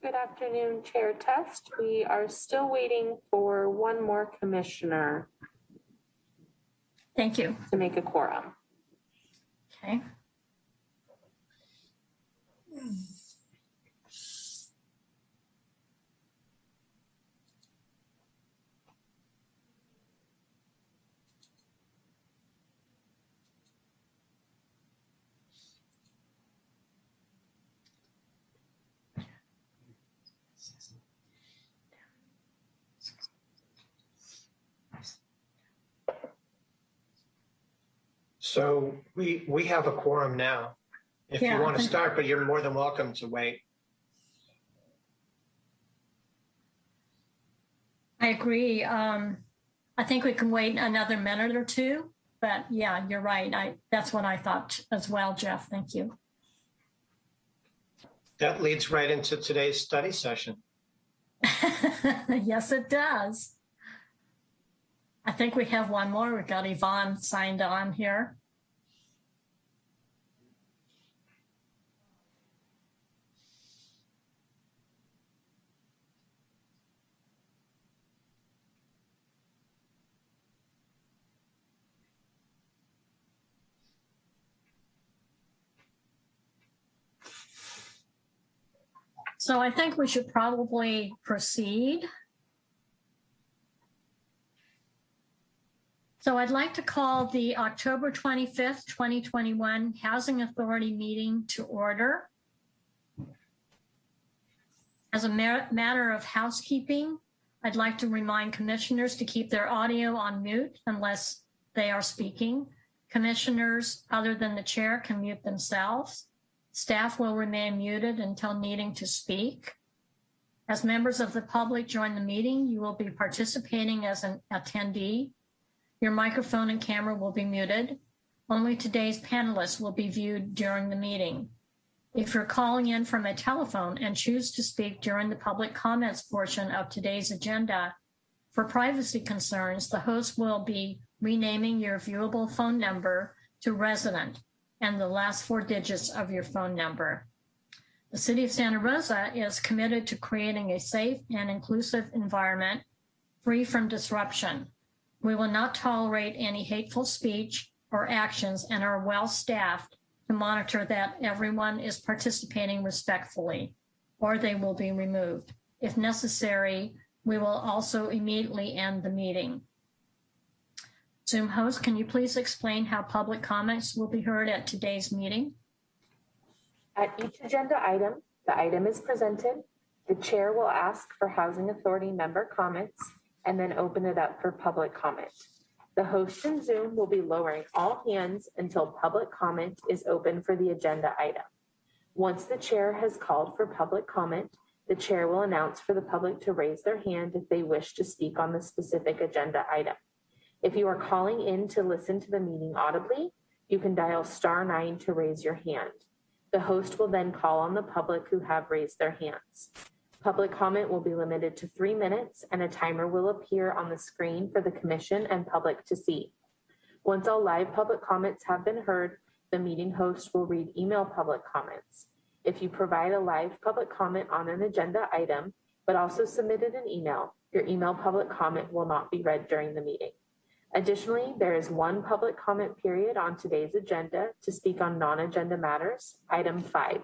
Good afternoon, Chair Test. We are still waiting for one more commissioner Thank you. to make a quorum. Okay. So we, we have a quorum now. If you want to start, but you're more than welcome to wait. I agree. Um, I think we can wait another minute or two, but yeah, you're right. I, that's what I thought as well, Jeff. Thank you. That leads right into today's study session. yes, it does. I think we have one more. We've got Yvonne signed on here. So I think we should probably proceed. So I'd like to call the October 25th, 2021 Housing Authority meeting to order. As a matter of housekeeping, I'd like to remind commissioners to keep their audio on mute unless they are speaking. Commissioners other than the chair can mute themselves. Staff will remain muted until needing to speak. As members of the public join the meeting, you will be participating as an attendee. Your microphone and camera will be muted. Only today's panelists will be viewed during the meeting. If you're calling in from a telephone and choose to speak during the public comments portion of today's agenda, for privacy concerns, the host will be renaming your viewable phone number to resident and the last four digits of your phone number. The City of Santa Rosa is committed to creating a safe and inclusive environment free from disruption. We will not tolerate any hateful speech or actions and are well staffed to monitor that everyone is participating respectfully or they will be removed. If necessary, we will also immediately end the meeting. Zoom host, can you please explain how public comments will be heard at today's meeting? At each agenda item, the item is presented. The chair will ask for Housing Authority member comments and then open it up for public comment. The host in Zoom will be lowering all hands until public comment is open for the agenda item. Once the chair has called for public comment, the chair will announce for the public to raise their hand if they wish to speak on the specific agenda item. If you are calling in to listen to the meeting audibly, you can dial star nine to raise your hand. The host will then call on the public who have raised their hands. Public comment will be limited to three minutes and a timer will appear on the screen for the commission and public to see. Once all live public comments have been heard, the meeting host will read email public comments. If you provide a live public comment on an agenda item, but also submitted an email, your email public comment will not be read during the meeting. Additionally, there is one public comment period on today's agenda to speak on non-agenda matters, item five.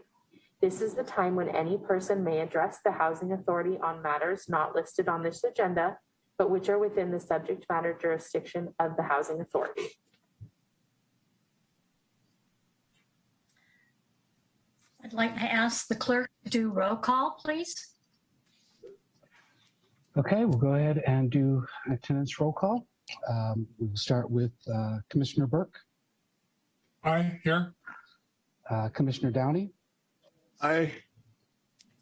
This is the time when any person may address the Housing Authority on matters not listed on this agenda, but which are within the subject matter jurisdiction of the Housing Authority. I'd like to ask the clerk to do roll call, please. Okay, we'll go ahead and do attendance roll call. Um, We'll start with uh, Commissioner Burke, Aye, here. uh, Commissioner Downey, Aye.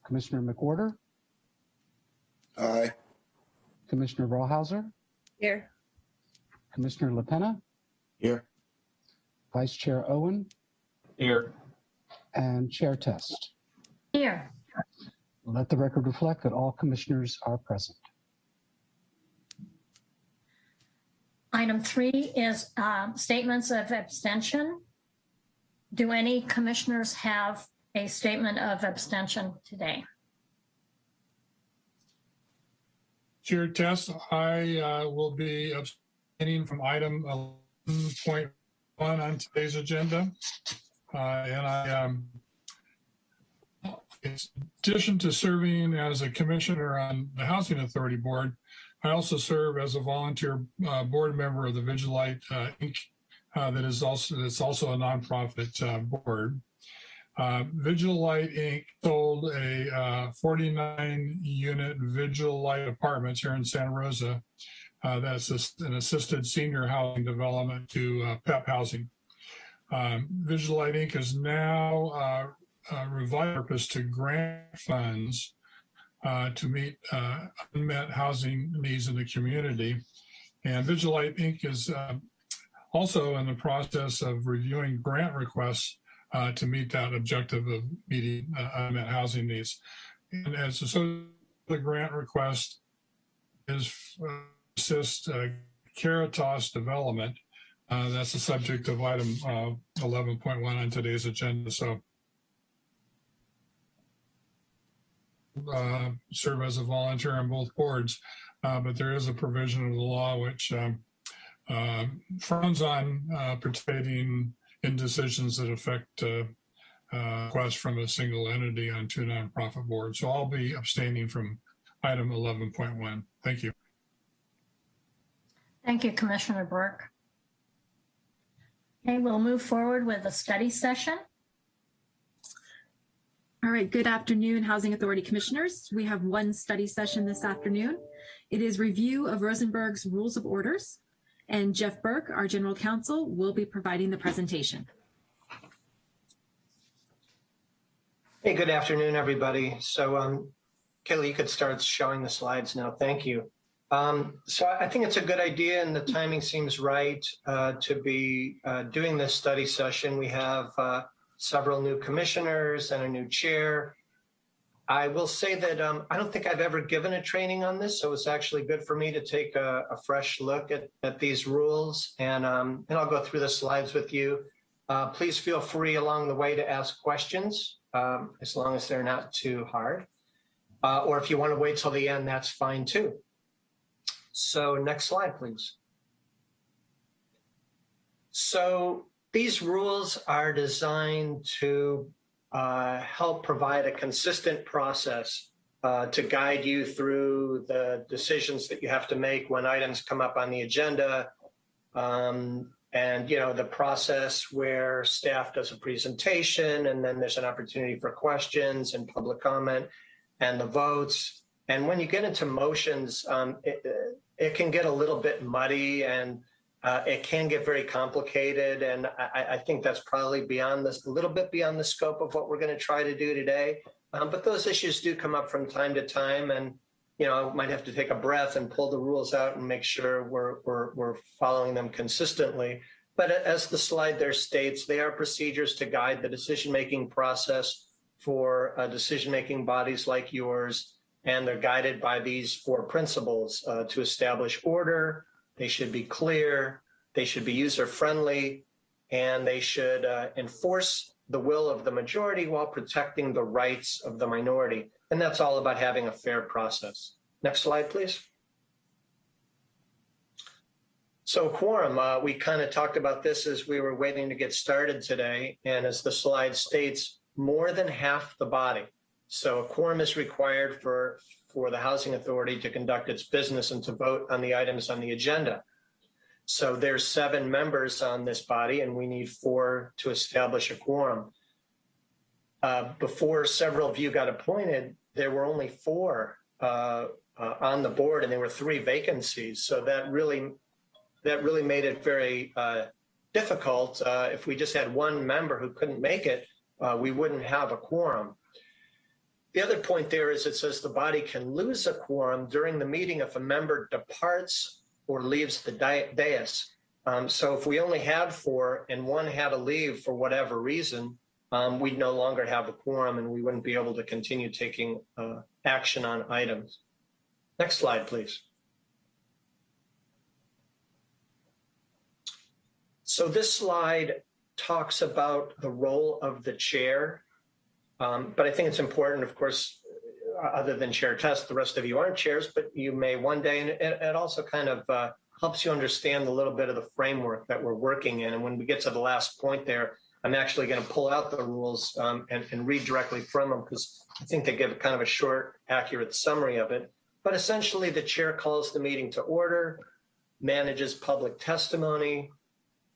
Commissioner McWhorter, Aye. Commissioner Rawhauser, Here. Commissioner LaPena, Here. Vice Chair Owen, Here. and Chair Test. Here, Let the record reflect that all commissioners are present. Item three is um, statements of abstention. Do any commissioners have a statement of abstention today? Chair Test, I uh, will be abstaining from item 11.1 on today's agenda. Uh, And I, um, in addition to serving as a commissioner on the Housing Authority Board, I also serve as a volunteer uh, board member of the Vigil Light uh, Inc. uh, that is also, that's also a nonprofit uh, board. Uh, Vigil Light Inc. sold a uh, 49 unit Vigil Light apartments here in Santa Rosa. That's a- an assisted senior housing development to PEP Housing. Um, Vigil Light Inc. is now uh, to grant funds uh, to meet uh, unmet housing needs in the community. And Vigil Light Inc. is uh, also in the process of reviewing grant requests uh, to meet that objective of meeting uh, unmet housing needs. And as so the grant request is uh, assist Caritas development. That's the subject of item uh, 11.1 on today's agenda. So uh, serve as a volunteer on both boards, uh, but there is a provision of the law which um, uh, frowns on uh, participating in decisions that affect requests from a single entity on two nonprofit boards. So I'll be abstaining from item 11.1. Thank you. Thank you, Commissioner Burke. Okay, we'll move forward with a study session. All right, good afternoon, Housing Authority Commissioners. We have one study session this afternoon. It is review of Rosenberg's Rules of Orders, and Jeff Burke, our General Counsel, will be providing the presentation. Hey, good afternoon, everybody. So, um, Kelly, you could start showing the slides now. Thank you. Um, so I think it's a good idea and the timing seems right uh, to be uh, doing this study session. We have uh, several new commissioners and a new chair. I will say that um, I don't think I've ever given a training on this, so it's actually good for me to take a, a fresh look at, at these rules, and, um, and I'll go through the slides with you. Uh, please feel free along the way to ask questions, um, as long as they're not too hard. Uh, or if you want to wait till the end, that's fine too. So next slide, please. So these rules are designed to uh, help provide a consistent process uh, to guide you through the decisions that you have to make when items come up on the agenda. Um, and, you know, the process where staff does a presentation and then there's an opportunity for questions and public comment and the votes. And when you get into motions, um, it, it can get a little bit muddy and uh, it can get very complicated. And I, I, think that's probably beyond this, a little bit beyond the scope of what we're going to try to do today. Um, but those issues do come up from time to time. And, you know, I might have to take a breath and pull the rules out and make sure we're, we're, we're following them consistently. But as the slide there states, they are procedures to guide the decision-making process for uh, decision-making bodies like yours and they're guided by these four principles uh, to establish order. They should be clear. They should be user friendly and they should uh, enforce the will of the majority while protecting the rights of the minority. And that's all about having a fair process. Next slide, please. So quorum, uh, we kind of talked about this as we were waiting to get started today. And as the slide states, more than half the body, so a quorum is required for, for the Housing Authority to conduct its business and to vote on the items on the agenda. So there's seven members on this body and we need four to establish a quorum. Uh, before several of you got appointed, there were only four uh, uh, on the board and there were three vacancies. So that really, that really made it very uh, difficult. Uh, if we just had one member who couldn't make it, uh, we wouldn't have a quorum. The other point there is it says the body can lose a quorum during the meeting if a member departs or leaves the dais. Um, so if we only had four and one had to leave for whatever reason, um, we'd no longer have a quorum and we wouldn't be able to continue taking uh, action on items. Next slide, please. So this slide talks about the role of the chair um, but I think it's important, of course, other than Chair Test, the rest of you aren't chairs, but you may one day. And it, it also kind of uh, helps you understand a little bit of the framework that we're working in. And when we get to the last point there, I'm actually going to pull out the rules um, and, and read directly from them because I think they give kind of a short, accurate summary of it. But essentially, the chair calls the meeting to order, manages public testimony,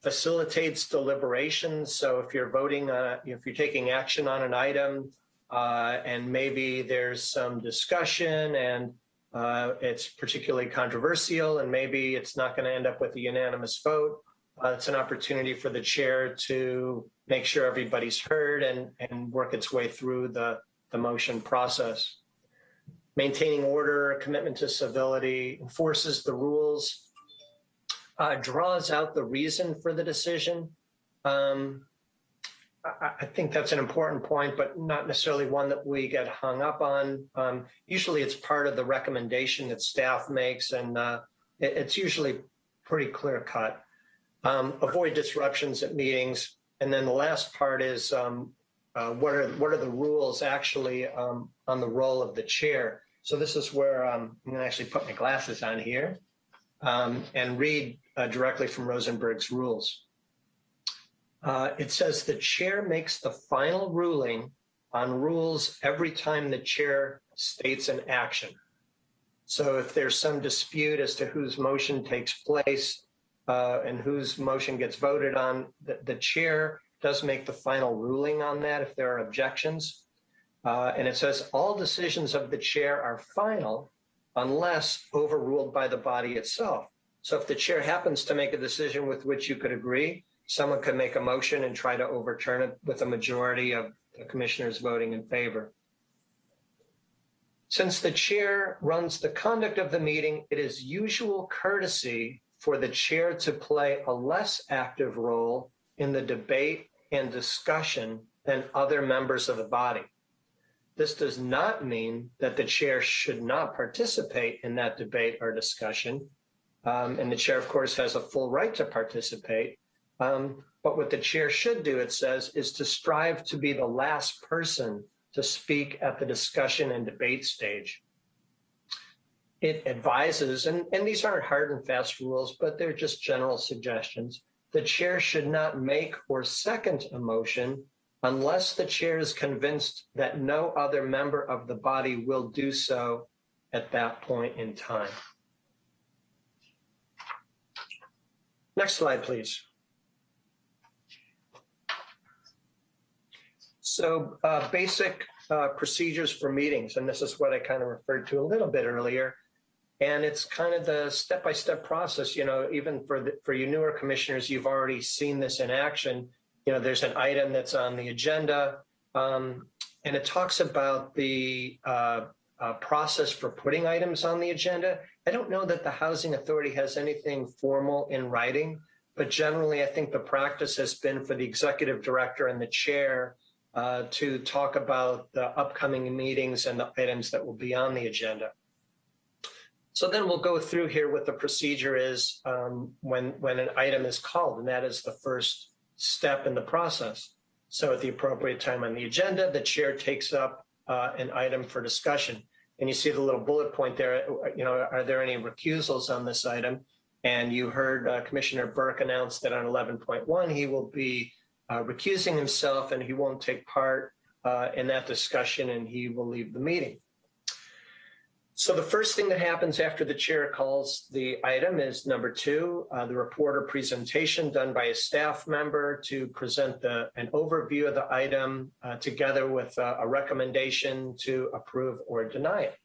facilitates deliberations. So if you're voting, uh, if you're taking action on an item, uh, and maybe there's some discussion and uh, it's particularly controversial, and maybe it's not going to end up with a unanimous vote. Uh, it's an opportunity for the chair to make sure everybody's heard and, and work its way through the, the motion process. Maintaining order, commitment to civility, enforces the rules, uh, draws out the reason for the decision. Um, I, think that's an important point, but not necessarily one that we get hung up on. Um, usually it's part of the recommendation that staff makes, and uh, it, it's usually pretty clear cut. Um, avoid disruptions at meetings. And then the last part is um, uh, what are what are the rules actually um, on the role of the chair? So this is where um, I'm to actually put my glasses on here um, and read uh, directly from Rosenberg's rules. Uh, it says the chair makes the final ruling on rules every time the chair states an action. So if there's some dispute as to whose motion takes place uh, and whose motion gets voted on, the, the, chair does make the final ruling on that if there are objections. Uh, and it says all decisions of the chair are final unless overruled by the body itself. So if the chair happens to make a decision with which you could agree, someone could make a motion and try to overturn it with a majority of the commissioners voting in favor. Since the chair runs the conduct of the meeting, it is usual courtesy for the chair to play a less active role in the debate and discussion than other members of the body. This does not mean that the chair should not participate in that debate or discussion. Um, and the chair, of course, has a full right to participate. Um, but what the chair should do, it says, is to strive to be the last person to speak at the discussion and debate stage. It advises, and, and these aren't hard and fast rules, but they're just general suggestions. The chair should not make or second a motion unless the chair is convinced that no other member of the body will do so at that point in time. Next slide, please. So uh, basic uh, procedures for meetings, and this is what I kind of referred to a little bit earlier. And it's kind of the step-by-step process, you know, even for the, for you newer commissioners, you've already seen this in action. You know, there's an item that's on the agenda, um, and it talks about the uh, uh, process for putting items on the agenda. I don't know that the Housing Authority has anything formal in writing, but generally I think the practice has been for the executive director and the chair uh, to talk about the upcoming meetings and the items that will be on the agenda. So then we'll go through here what the procedure is um, when, when an item is called, and that is the first step in the process. So at the appropriate time on the agenda, the chair takes up uh, an item for discussion. And you see the little bullet point there, you know, are there any recusals on this item? And you heard uh, Commissioner Burke announce that on 11.1, he will be uh, recusing himself and he won't take part uh, in that discussion and he will leave the meeting. So the first thing that happens after the chair calls the item is number two, uh, the reporter presentation done by a staff member to present the, an overview of the item uh, together with a, a recommendation to approve or deny it.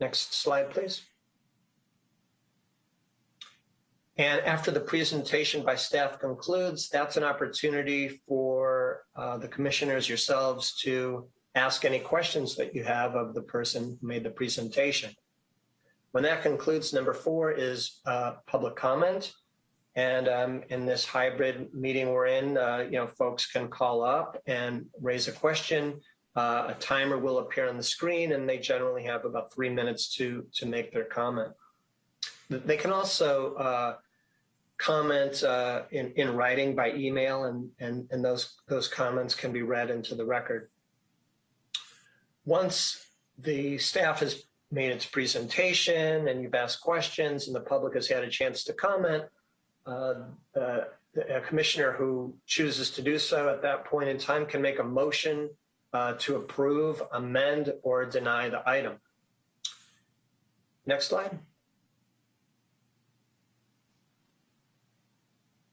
Next slide, please. And after the presentation by staff concludes, that's an opportunity for uh, the commissioners yourselves to ask any questions that you have of the person who made the presentation. When that concludes, number four is uh, public comment. And um, in this hybrid meeting we're in, uh, you know, folks can call up and raise a question. Uh, a timer will appear on the screen and they generally have about three minutes to, to make their comment. They can also uh, comment uh, in, in writing by email and, and, and those, those comments can be read into the record. Once the staff has made its presentation and you've asked questions and the public has had a chance to comment. Uh, uh, a commissioner who chooses to do so at that point in time can make a motion uh, to approve, amend, or deny the item. Next slide.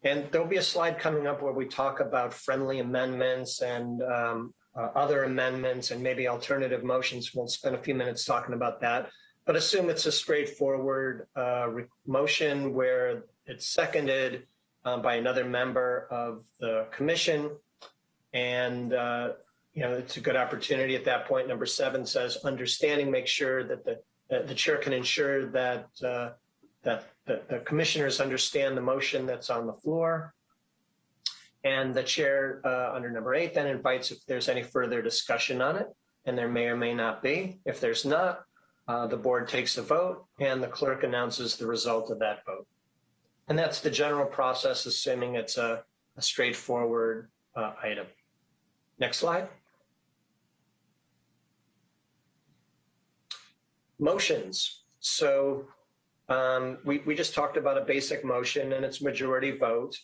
And there'll be a slide coming up where we talk about friendly amendments and um, uh, other amendments and maybe alternative motions. We'll spend a few minutes talking about that. But assume it's a straightforward uh, motion where it's seconded uh, by another member of the commission. And, uh, you know, it's a good opportunity at that point. Number seven says understanding, make sure that the, that the chair can ensure that, uh, that the, the commissioners understand the motion that's on the floor. And the chair uh, under number eight then invites if there's any further discussion on it, and there may or may not be. If there's not, uh, the board takes a vote and the clerk announces the result of that vote. And that's the general process, assuming it's a, a straightforward uh, item. Next slide. Motions. So um, we, we just talked about a basic motion and its majority vote.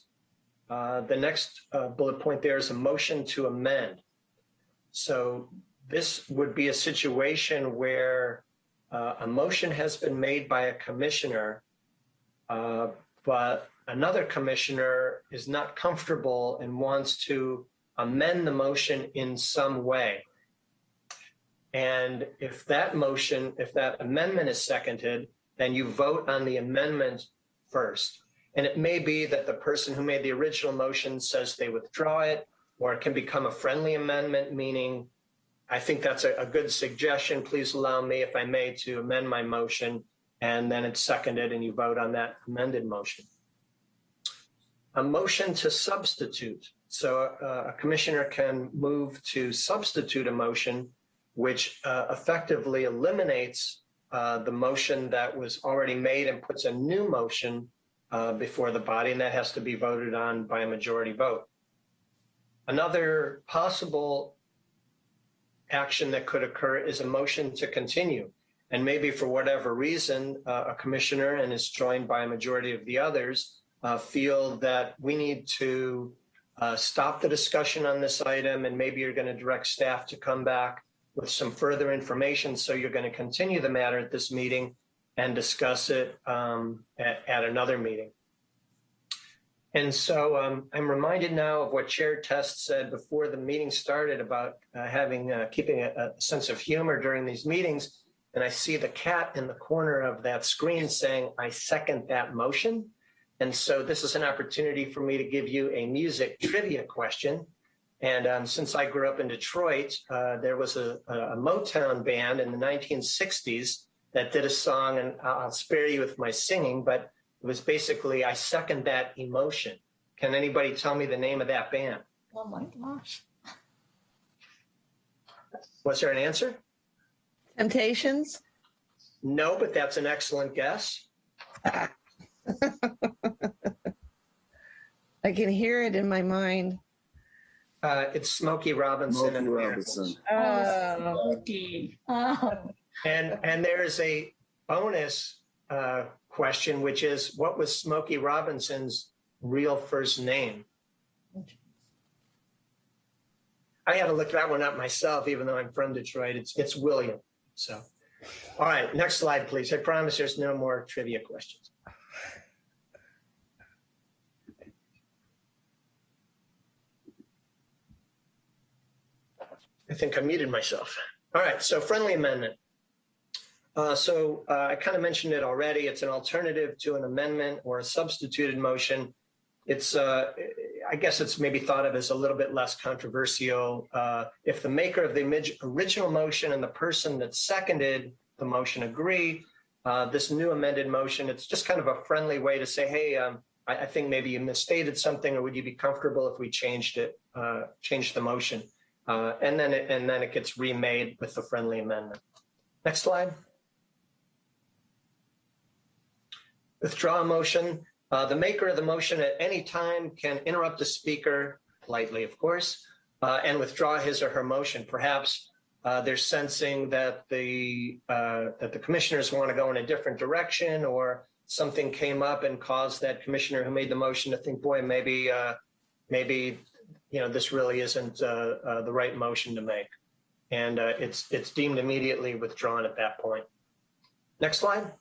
Uh, the next uh, bullet point there is a motion to amend. So this would be a situation where uh, a motion has been made by a commissioner, uh, but another commissioner is not comfortable and wants to amend the motion in some way. And if that motion, if that amendment is seconded, then you vote on the amendment first. And it may be that the person who made the original motion says they withdraw it, or it can become a friendly amendment, meaning I think that's a, a good suggestion. Please allow me, if I may, to amend my motion. And then it's seconded and you vote on that amended motion. A motion to substitute. So uh, a commissioner can move to substitute a motion, which uh, effectively eliminates uh, the motion that was already made and puts a new motion uh, before the body, and that has to be voted on by a majority vote. Another possible action that could occur is a motion to continue. And maybe for whatever reason, uh, a commissioner and is joined by a majority of the others uh, feel that we need to uh, stop the discussion on this item and maybe you're going to direct staff to come back with some further information. So you're going to continue the matter at this meeting and discuss it um, at, at, another meeting. And so um, I'm reminded now of what Chair Test said before the meeting started about uh, having uh, keeping a, a, sense of humor during these meetings. And I see the cat in the corner of that screen saying, I second that motion. And so this is an opportunity for me to give you a music trivia question. And um, since I grew up in Detroit, uh, there was a, a Motown band in the 1960s that did a song, and I'll spare you with my singing, but it was basically, I second that emotion. Can anybody tell me the name of that band? Oh my gosh. Was there an answer? Temptations? No, but that's an excellent guess. I can hear it in my mind. Uh, it's Smokey Robinson Smokey and Robinson. Oh, Okay. Oh, And and there's a bonus uh, question, which is, what was Smokey Robinson's real first name? I had to look that one up myself, even though I'm from Detroit. It's it's William. So, all right, next slide, please. I promise there's no more trivia questions. I think I muted myself. All right, so friendly amendment. Uh, so uh, I kind of mentioned it already. It's an alternative to an amendment or a substituted motion. It's, uh, I guess it's maybe thought of as a little bit less controversial. Uh, if the maker of the original motion and the person that seconded the motion agree, uh, this new amended motion, it's just kind of a friendly way to say, hey, um, I, I, think maybe you misstated something, or would you be comfortable if we changed it, uh, changed the motion? And then it, and then it gets remade with the friendly amendment. Next slide. withdraw a motion. Uh, the maker of the motion at any time can interrupt the speaker, politely of course, uh, and withdraw his or her motion. Perhaps uh, they're sensing that the uh, that the commissioners want to go in a different direction, or something came up and caused that commissioner who made the motion to think, boy, maybe uh, maybe you know this really isn't uh, uh, the right motion to make, and uh, it's it's deemed immediately withdrawn at that point. Next slide.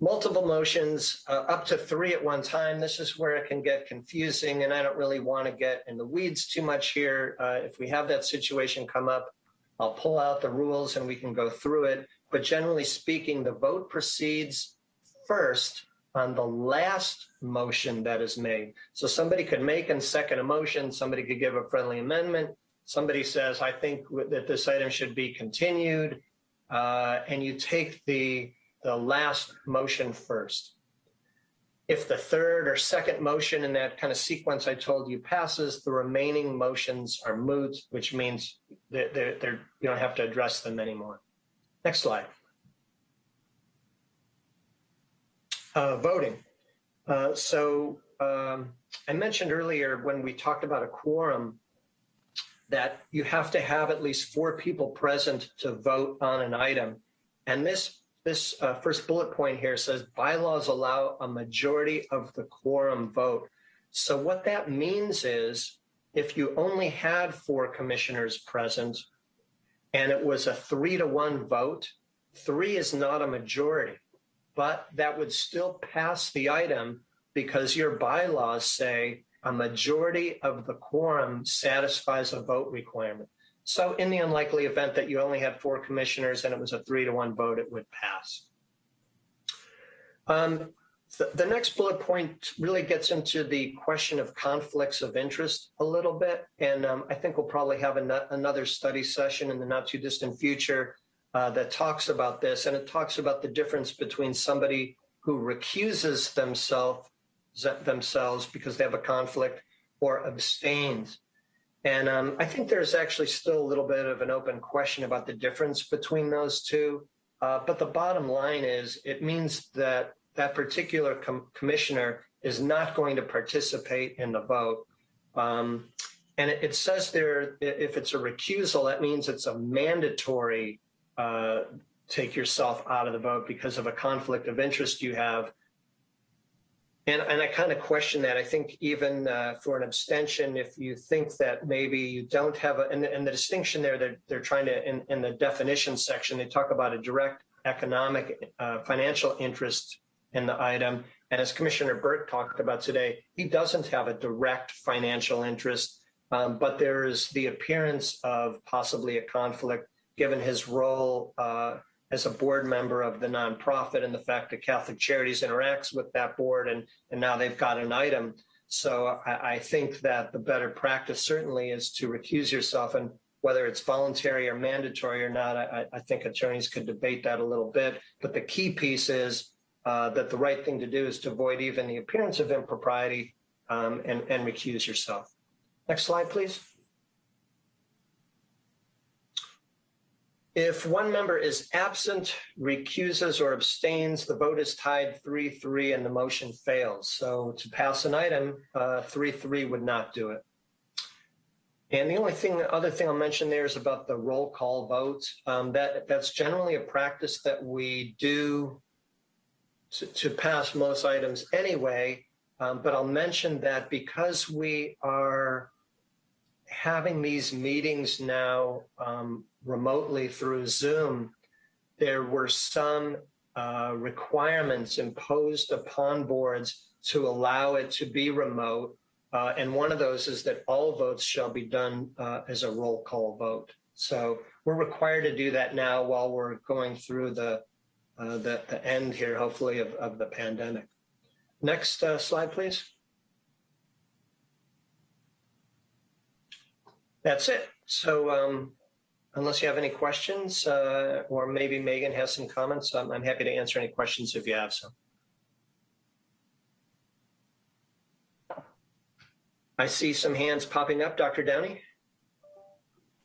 Multiple motions, uh, up to three at one time. This is where it can get confusing, and I don't really want to get in the weeds too much here. Uh, if we have that situation come up, I'll pull out the rules and we can go through it. But generally speaking, the vote proceeds first on the last motion that is made. So somebody could make and second a motion, somebody could give a friendly amendment, somebody says, I think that this item should be continued, uh, and you take the, the last motion first. If the third or second motion in that kind of sequence I told you passes, the remaining motions are moot, which means they're, they're, they're, you don't have to address them anymore. Next slide. Uh, voting. Uh, so um, I mentioned earlier when we talked about a quorum that you have to have at least four people present to vote on an item. And this this uh, first bullet point here says bylaws allow a majority of the quorum vote. So what that means is if you only had four commissioners present and it was a three to one vote, three is not a majority, but that would still pass the item because your bylaws say a majority of the quorum satisfies a vote requirement. So in the unlikely event that you only had four commissioners and it was a three to one vote, it would pass. Um, the, the next bullet point really gets into the question of conflicts of interest a little bit. And um, I think we'll probably have an, another study session in the not too distant future uh, that talks about this. And it talks about the difference between somebody who recuses themselves themselves because they have a conflict or abstains. And um, I think there's actually still a little bit of an open question about the difference between those two. Uh, but the bottom line is it means that that particular com commissioner is not going to participate in the vote. Um, and it, it, says there, if it's a recusal, that means it's a mandatory uh, take yourself out of the vote because of a conflict of interest you have and, and I kind of question that. I think even uh, for an abstention, if you think that maybe you don't have a, and, and the distinction there, they're, they're trying to, in, in the definition section, they talk about a direct economic uh, financial interest in the item. And as Commissioner Burke talked about today, he doesn't have a direct financial interest, um, but there is the appearance of possibly a conflict given his role uh, as a board member of the nonprofit and the fact that Catholic Charities interacts with that board and, and now they've got an item. So I, I think that the better practice certainly is to recuse yourself and whether it's voluntary or mandatory or not, I, I think attorneys could debate that a little bit. But the key piece is uh, that the right thing to do is to avoid even the appearance of impropriety um, and, and recuse yourself. Next slide, please. If one member is absent, recuses, or abstains, the vote is tied 3-3 and the motion fails. So to pass an item, 3-3 uh, would not do it. And the only thing, other thing I'll mention there is about the roll call vote. Um, that That's generally a practice that we do to, to pass most items anyway. Um, but I'll mention that because we are having these meetings now um, remotely through Zoom, there were some uh, requirements imposed upon boards to allow it to be remote. Uh, and one of those is that all votes shall be done uh, as a roll call vote. So we're required to do that now while we're going through the, uh, the, the, end here, hopefully, of, of the pandemic. Next uh, slide, please. That's it. So um, unless you have any questions, uh, or maybe Megan has some comments, um, I'm happy to answer any questions if you have some. I see some hands popping up. Dr. Downey?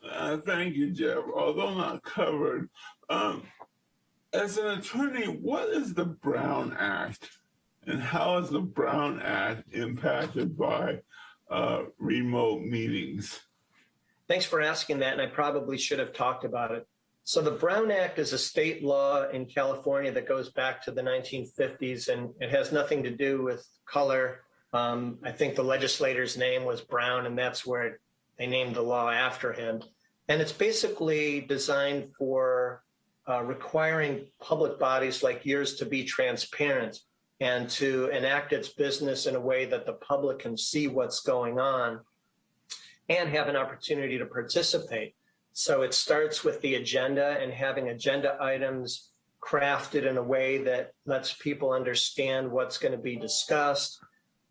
Uh, thank you, Jeff. Although not covered, um, as an attorney, what is the Brown Act and how is the Brown Act impacted by uh, remote meetings? Thanks for asking that, and I probably should have talked about it. So the Brown Act is a state law in California that goes back to the 1950s, and it has nothing to do with color. Um, I think the legislator's name was Brown, and that's where they named the law after him. And it's basically designed for uh, requiring public bodies like yours to be transparent and to enact its business in a way that the public can see what's going on and have an opportunity to participate. So it starts with the agenda and having agenda items crafted in a way that lets people understand what's going to be discussed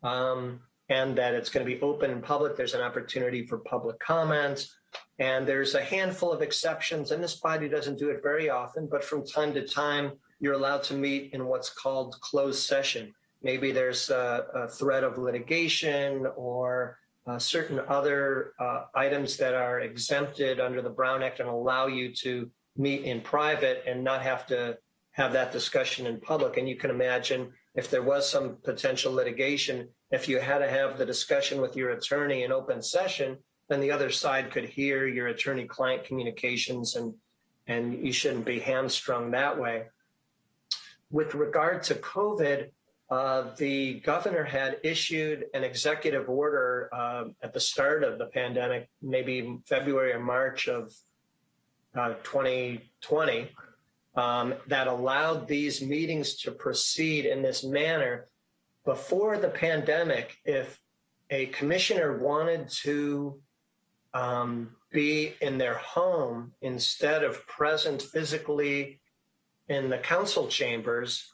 um, and that it's going to be open and public. There's an opportunity for public comments. And there's a handful of exceptions, and this body doesn't do it very often, but from time to time, you're allowed to meet in what's called closed session. Maybe there's a, a threat of litigation or uh, certain other uh, items that are exempted under the Brown Act and allow you to meet in private and not have to have that discussion in public. And you can imagine if there was some potential litigation, if you had to have the discussion with your attorney in open session, then the other side could hear your attorney-client communications and, and you shouldn't be hamstrung that way. With regard to COVID, uh, the governor had issued an executive order uh, at the start of the pandemic, maybe February or March of uh, 2020, um, that allowed these meetings to proceed in this manner. Before the pandemic, if a commissioner wanted to um, be in their home instead of present physically in the council chambers,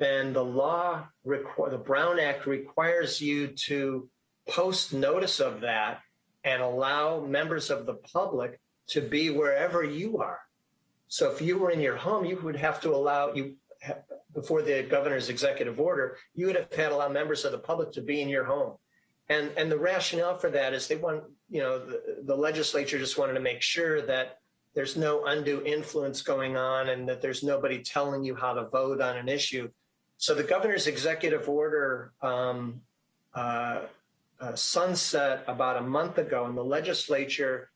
then the law, the Brown Act requires you to post notice of that and allow members of the public to be wherever you are. So if you were in your home, you would have to allow you before the governor's executive order, you would have had to allow members of the public to be in your home. And, and the rationale for that is they want, you know, the, the legislature just wanted to make sure that there's no undue influence going on and that there's nobody telling you how to vote on an issue. So the governor's executive order um, uh, uh, sunset about a month ago, and the legislature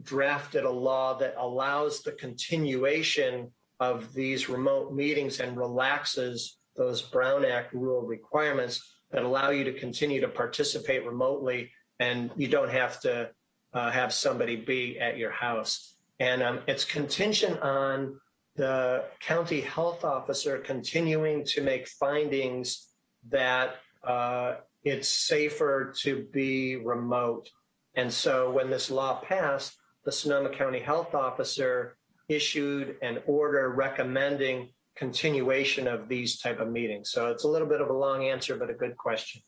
drafted a law that allows the continuation of these remote meetings and relaxes those Brown Act rule requirements that allow you to continue to participate remotely and you don't have to uh, have somebody be at your house. And um, it's contingent on the county health officer continuing to make findings that uh, it's safer to be remote. And so when this law passed, the Sonoma County Health Officer issued an order recommending continuation of these type of meetings. So it's a little bit of a long answer, but a good question.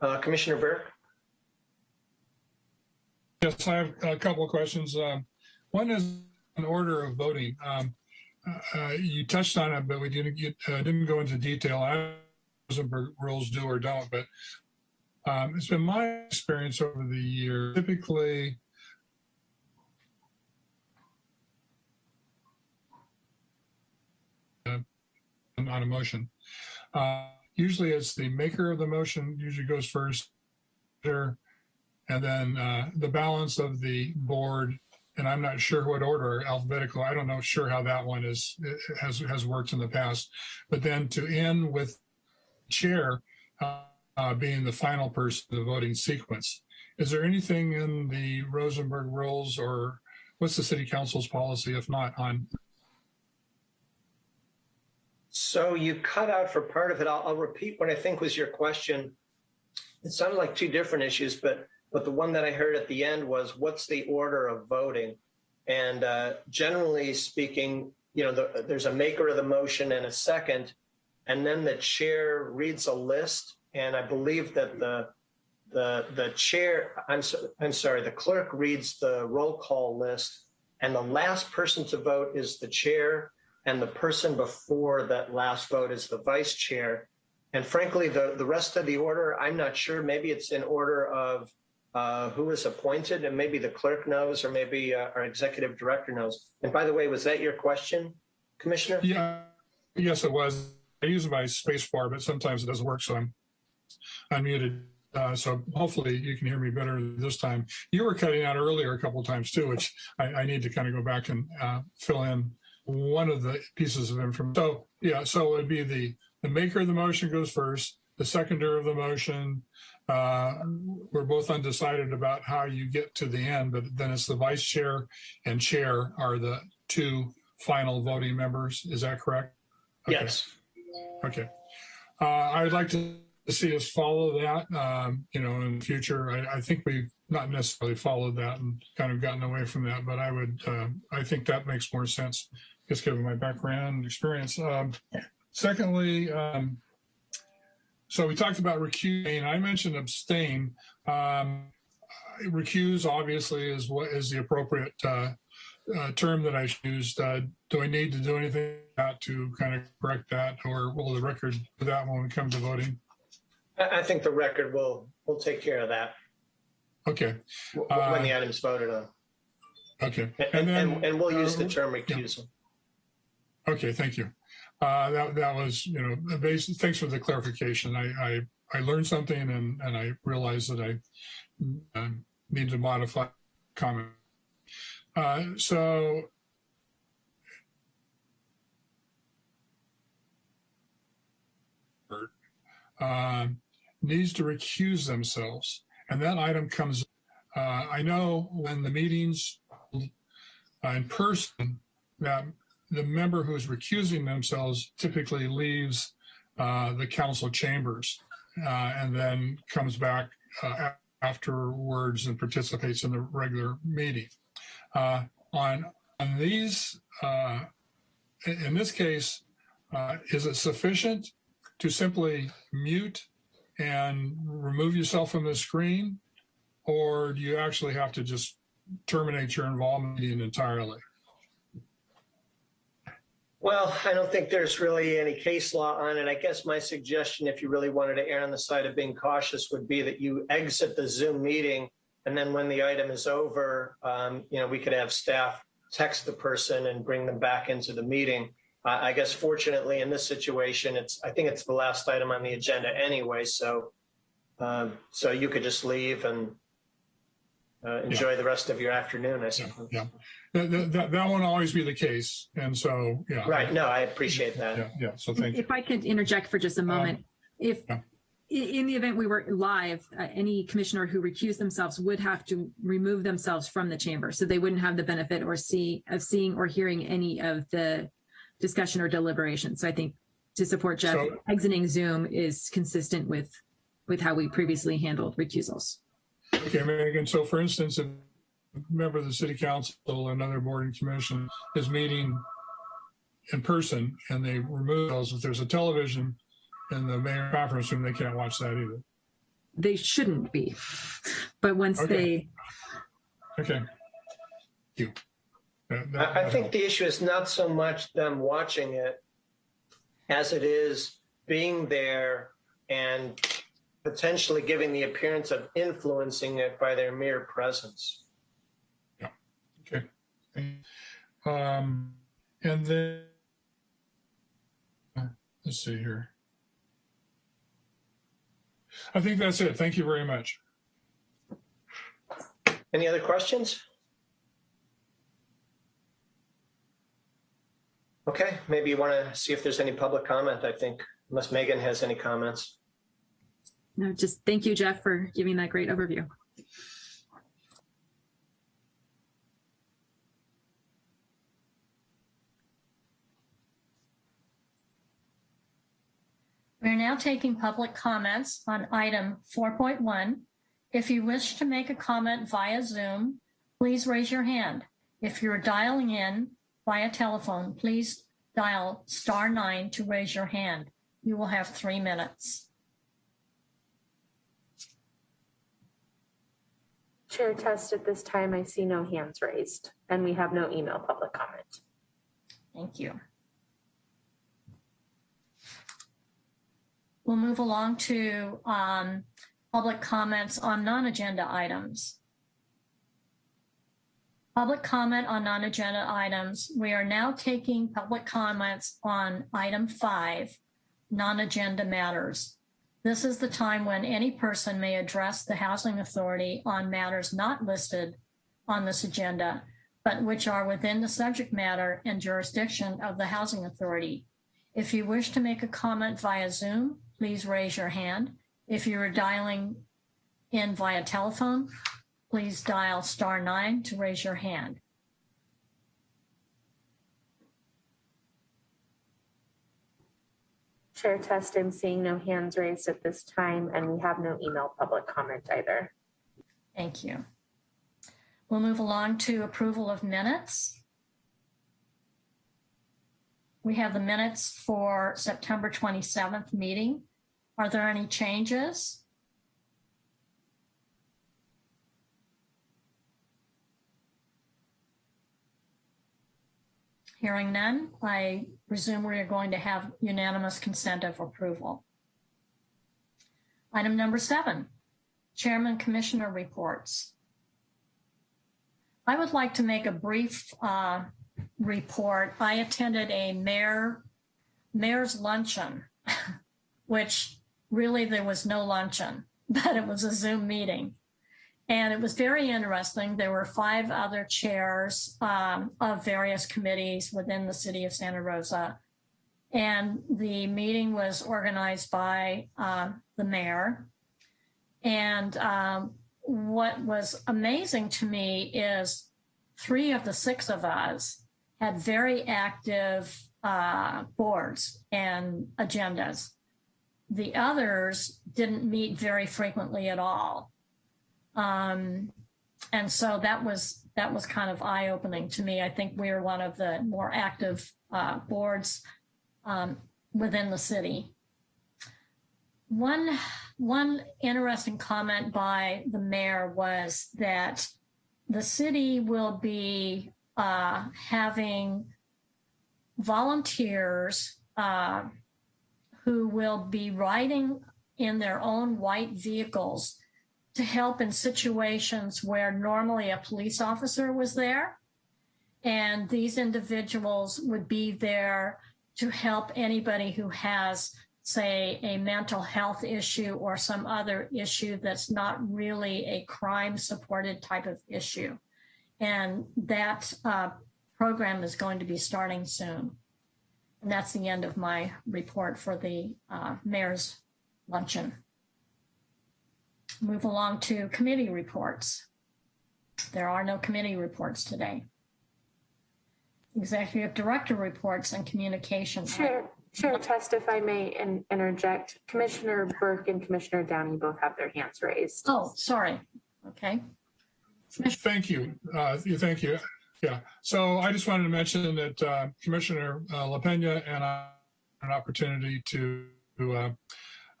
Uh, Commissioner Burke? Yes, I have a couple of questions. Um, one is an order of voting. Um, uh, you touched on it, but we didn't get, uh, didn't go into detail. I Rosenberg rules do or don't, but um, it's been my experience over the year. Typically, uh, on a motion. Uh, usually it's the maker of the motion usually goes first, and then uh, the balance of the board and I'm not sure what order alphabetical. I don't know sure how that one is has has worked in the past. But then to end with chair uh, uh, being the final person in the voting sequence. Is there anything in the Rosenberg rules or what's the city council's policy if not on? So you cut out for part of it. I'll, I'll repeat what I think was your question. It sounded like two different issues, but but the one that I heard at the end was, what's the order of voting? And uh, generally speaking, you know, the, there's a maker of the motion and a second, and then the chair reads a list. And I believe that the the the chair, I'm so, I'm sorry, the clerk reads the roll call list, and the last person to vote is the chair, and the person before that last vote is the vice chair. And frankly, the the rest of the order, I'm not sure. Maybe it's in order of uh, who is appointed, and maybe the clerk knows, or maybe uh, our executive director knows. And by the way, was that your question, Commissioner? Yeah, yes, it was. I use my space bar, but sometimes it doesn't work, so I'm unmuted. Uh, so hopefully you can hear me better this time. You were cutting out earlier a couple times too, which I, I need to kind of go back and uh, fill in one of the pieces of information. So yeah, so it'd be the the maker of the motion goes first, the seconder of the motion. Uh, we're both undecided about how you get to the end, but then it's the vice chair and chair are the two final voting members. Is that correct? Okay. Yes. Okay. Uh, I would like to see us follow that, um, you know, in the future. I, I think we've not necessarily followed that and kind of gotten away from that, but I would, uh, I think that makes more sense, just given my background and experience. Um, secondly, um, so we talked about recusing. I mentioned abstain. Um, recuse obviously is what is the appropriate uh, uh, term that I used. Uh, do I need to do anything to kind of correct that, or will the record do that when we come to voting? I, think the record will, will take care of that Okay, w- Uh, when the item's voted on. okay, And, and then and, and we'll use the uh, term recusal. Okay, thank you. Uh, that that was you know basic. Thanks for the clarification. I I, I learned something and and I realized that I uh, need to modify comment. Uh, so um, needs to recuse themselves, and that item comes. Uh, I know when the meetings uh, in person that the member who is recusing themselves typically leaves uh, the council chambers uh, and then comes back uh, afterwards and participates in the regular meeting. Uh, on on these, uh, in, in this case, uh, is it sufficient to simply mute and remove yourself from the screen, or do you actually have to just terminate your involvement entirely? Well, I don't think there's really any case law on it. I guess my suggestion, if you really wanted to err on the side of being cautious, would be that you exit the Zoom meeting. And then when the item is over, um, you know, we could have staff text the person and bring them back into the meeting. Uh, I guess fortunately in this situation, it's, I think it's the last item on the agenda anyway. So, um, so you could just leave and uh, enjoy the rest of your afternoon, I suppose. yeah. That, that, that, that won't always be the case. And so, yeah. Right. No, I appreciate that. Yeah, yeah. So thank you. If I could interject for just a moment, if, yeah. in the event we were live, uh, any commissioner who recused themselves would have to remove themselves from the chamber. So they wouldn't have the benefit or see, of seeing or hearing any of the discussion or deliberation. So I think to support Jeff, So- exiting Zoom is consistent with, with how we previously handled recusals. Okay, Megan. So for instance, if a member of the city council or another board and commission is meeting in person and they remove those, if there's a television in the mayor conference room, they can't watch that either. They shouldn't be. But once Okay. they, Okay. Thank you. That- that- I, I that think the issue is not so much them watching it as it is being there and potentially giving the appearance of influencing it by their mere presence. Okay. Um, and then, let's see here. I think that's it. Thank you very much. Any other questions? Okay, maybe you want to see if there's any public comment, I think, unless Megan has any comments. no, just thank you, Jeff, for giving that great overview. We're now taking public comments on item 4.1. If you wish to make a comment via Zoom, please raise your hand. If you're dialing in via telephone, please dial star nine to raise your hand. You will have three minutes. Chair test at this time, I see no hands raised and we have no email public comment. Thank you. We'll move along to um, public comments on non-agenda items. Public comment on non-agenda items. We are now taking public comments on item five, non-agenda matters. This is the time when any person may address the Housing Authority on matters not listed on this agenda, but which are within the subject matter and jurisdiction of the Housing Authority. If you wish to make a comment via Zoom, please raise your hand. If you are dialing in via telephone, please dial star nine to raise your hand. Chair Test, I'm seeing no hands raised at this time, and we have no email public comment either. Thank you. We'll move along to approval of minutes. We have the minutes for September 27th meeting. Are there any changes? Hearing none, I presume we are going to have unanimous consent of approval. Item number seven, Chairman Commissioner reports. I would like to make a brief uh, report. I attended a mayor mayor's luncheon, which really there was no luncheon, but it was a Zoom meeting. And it was very interesting. There were five other chairs um, of various committees within the city of Santa Rosa. And the meeting was organized by uh, the mayor. And um, what was amazing to me is three of the six of us had very active uh, boards and agendas. The others didn't meet very frequently at all. Um, and so that was that was kind of eye opening to me. I think we are one of the more active uh, boards um, within the city. One one interesting comment by the mayor was that the city will be uh, having volunteers uh, who will be riding in their own white vehicles to help in situations where normally a police officer was there. And these individuals would be there to help anybody who has, say, a mental health issue or some other issue that's not really a crime supported type of issue. And that uh, program is going to be starting soon. And that's the end of my report for the uh, mayor's luncheon move along to committee reports. There are no committee reports today. Executive director reports and communication. Chair, Chair Test, if I may in- interject, Commissioner Burke and Commissioner Downey both have their hands raised. Oh, sorry. Okay. Thank you. Uh, Thank you. Yeah. So I just wanted to mention that uh, Commissioner uh, LaPena and I had an opportunity to uh,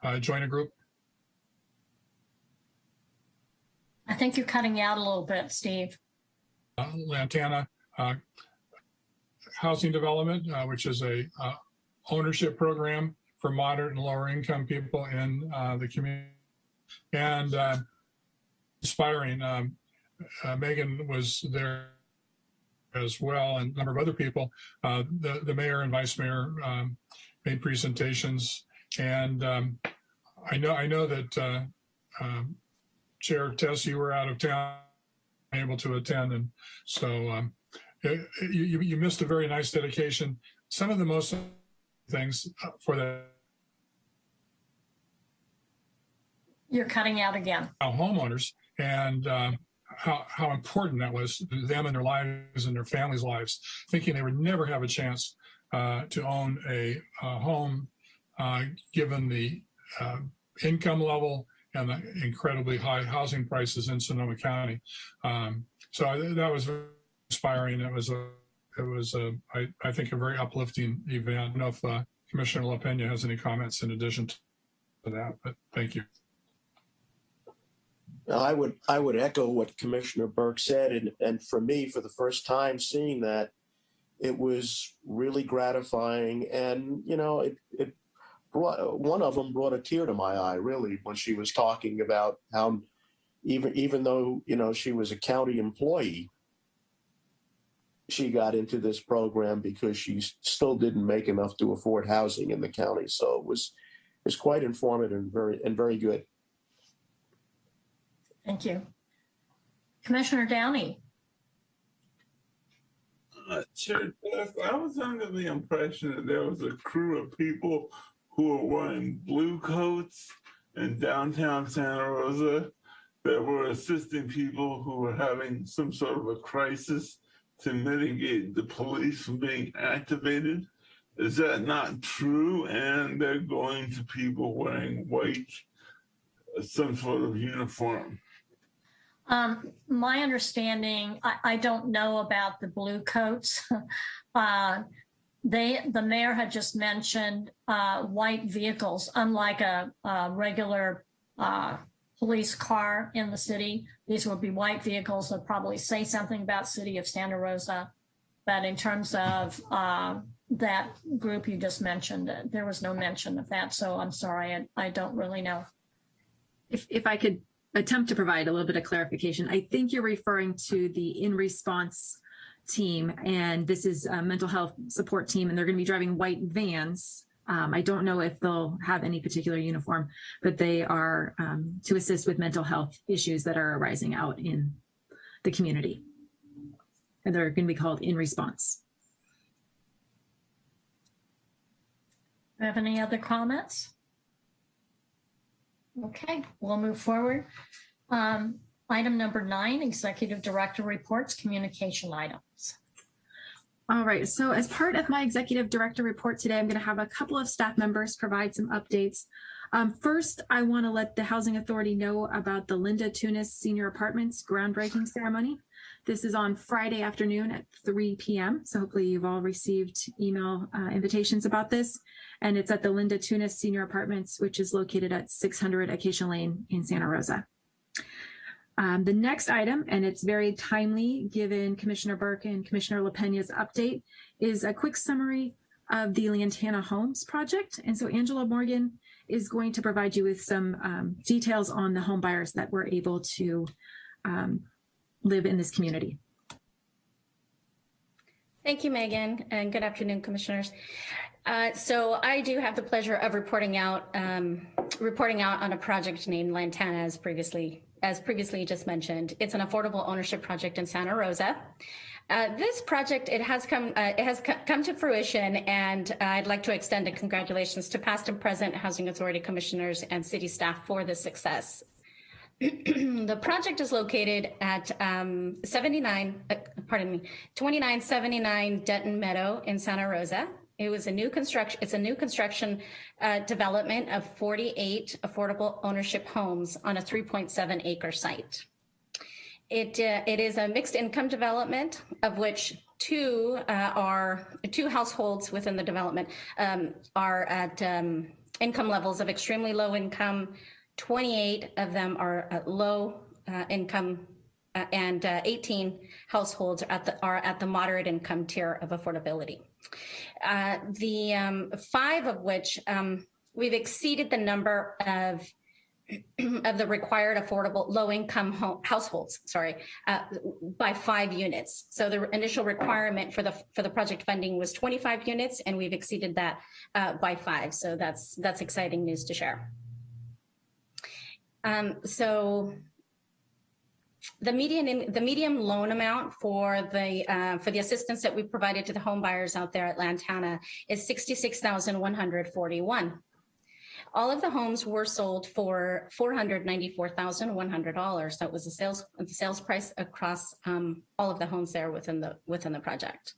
uh, join a group I think you're cutting out a little bit, Steve. uh, Lantana uh, Housing Development, uh, which is a uh, ownership program for moderate and lower income people in uh, the community. And uh, inspiring, um, uh, Megan was there as well, and a number of other people. Uh, the, the mayor and vice mayor um, made presentations, and um, I know I know that uh, um, Chair Tess, you were out of town, able to attend, and so um, it- you, you missed a very nice dedication. Some of the most things uh, for the You're cutting out again. homeowners and uh, how, how important that was to them and their lives and their families' lives, thinking they would never have a chance uh, to own a, a home uh, given the uh, income level and the incredibly high housing prices in Sonoma County. Um, so that was inspiring. It was a, it was a, I, I think a very uplifting event. I don't know if uh, Commissioner LaPena has any comments in addition to that, but thank you. I would I would echo what Commissioner Burke said, and and for me, for the first time seeing that, it was really gratifying, and you know, it it brought one of them brought a tear to my eye, really, when she was talking about how even even though you know she was a county employee, she got into this program because she still didn't make enough to afford housing in the county. So it was was quite informative and very and very good. Thank you. Commissioner Downey. Uh, Chair Jeff, I was under the impression that there was a crew of people who were wearing blue coats in downtown Santa Rosa that were assisting people who were having some sort of a crisis to mitigate the police from being activated. Is that not true? And they're going to people wearing white, some sort of uniform. Um, my understanding, I, I don't know about the blue coats. uh, they, the mayor had just mentioned uh, white vehicles, unlike a, a regular uh, police car in the city. These would be white vehicles that probably say something about city of Santa Rosa. But in terms of uh, that group you just mentioned, uh, there was no mention of that. So I'm sorry, I, I don't really know. If, if I could attempt to provide a little bit of clarification, I think you're referring to the in response team, and this is a mental health support team, and they're going to be driving white vans. Um, I don't know if they'll have any particular uniform, but they are um, to assist with mental health issues that are arising out in the community. And they're going to be called in response. Do you have any other comments? Okay, we'll move forward. Um, item number nine, Executive Director reports, communication items. All right, so as part of my executive director report today, I'm going to have a couple of staff members provide some updates. Um, first, I want to let the Housing Authority know about the Linda Tunis Senior Apartments groundbreaking ceremony. This is on Friday afternoon at 3 p.m. So hopefully you've all received email uh, invitations about this. And it's at the Linda Tunis Senior Apartments, which is located at 600 Acacia Lane in Santa Rosa. Um, the next item, and it's very timely given Commissioner Burke and Commissioner LaPena's update, is a quick summary of the Lantana Homes project. And so Angela Morgan is going to provide you with some um, details on the home buyers that were able to um, live in this community. Thank you, Megan, and good afternoon, commissioners. Uh, so I do have the pleasure of reporting out um, reporting out on a project named Lantana, as previously as previously just mentioned. It's an affordable ownership project in Santa Rosa. Uh, this project it has come uh, it has come to fruition, and I'd like to extend a congratulations to past and present Housing Authority commissioners and city staff for this success. the project is located at um, 79, uh, pardon me, 2979 Dutton Meadow in Santa Rosa. It was a new construction, it's a new construction uh, development of 48 affordable ownership homes on a 3.7 acre site. It, uh, it is a mixed income development of which two uh, are, two households within the development um, are at um, income levels of extremely low income. 28 of them are at low uh, income uh, and uh, 18 households are at the are at the moderate income tier of affordability. Uh, the um, five of which um, we've exceeded the number of of the required affordable low income home, households sorry uh, by five units. So the initial requirement for the for the project funding was 25 units and we've exceeded that uh, by five. So that's that's exciting news to share um, so the median the medium loan amount for the uh, for the assistance that we provided to the home buyers out there at Lantana is sixty six thousand one hundred forty one. All of the homes were sold for four hundred ninety four thousand one hundred dollars. That was the sales the sales price across um, all of the homes there within the within the project.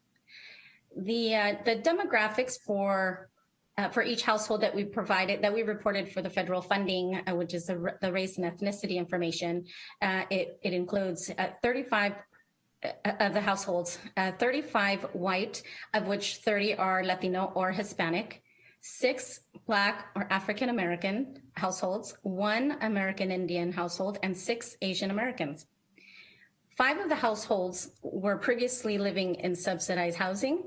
The uh, the demographics for uh, for each household that we provided, that we reported for the federal funding, uh, which is the, the, race and ethnicity information, uh, it, it, includes uh, 35 uh, of the households, uh, 35 white, of which 30 are Latino or Hispanic, six Black or African American households, one American Indian household, and six Asian Americans. Five of the households were previously living in subsidized housing,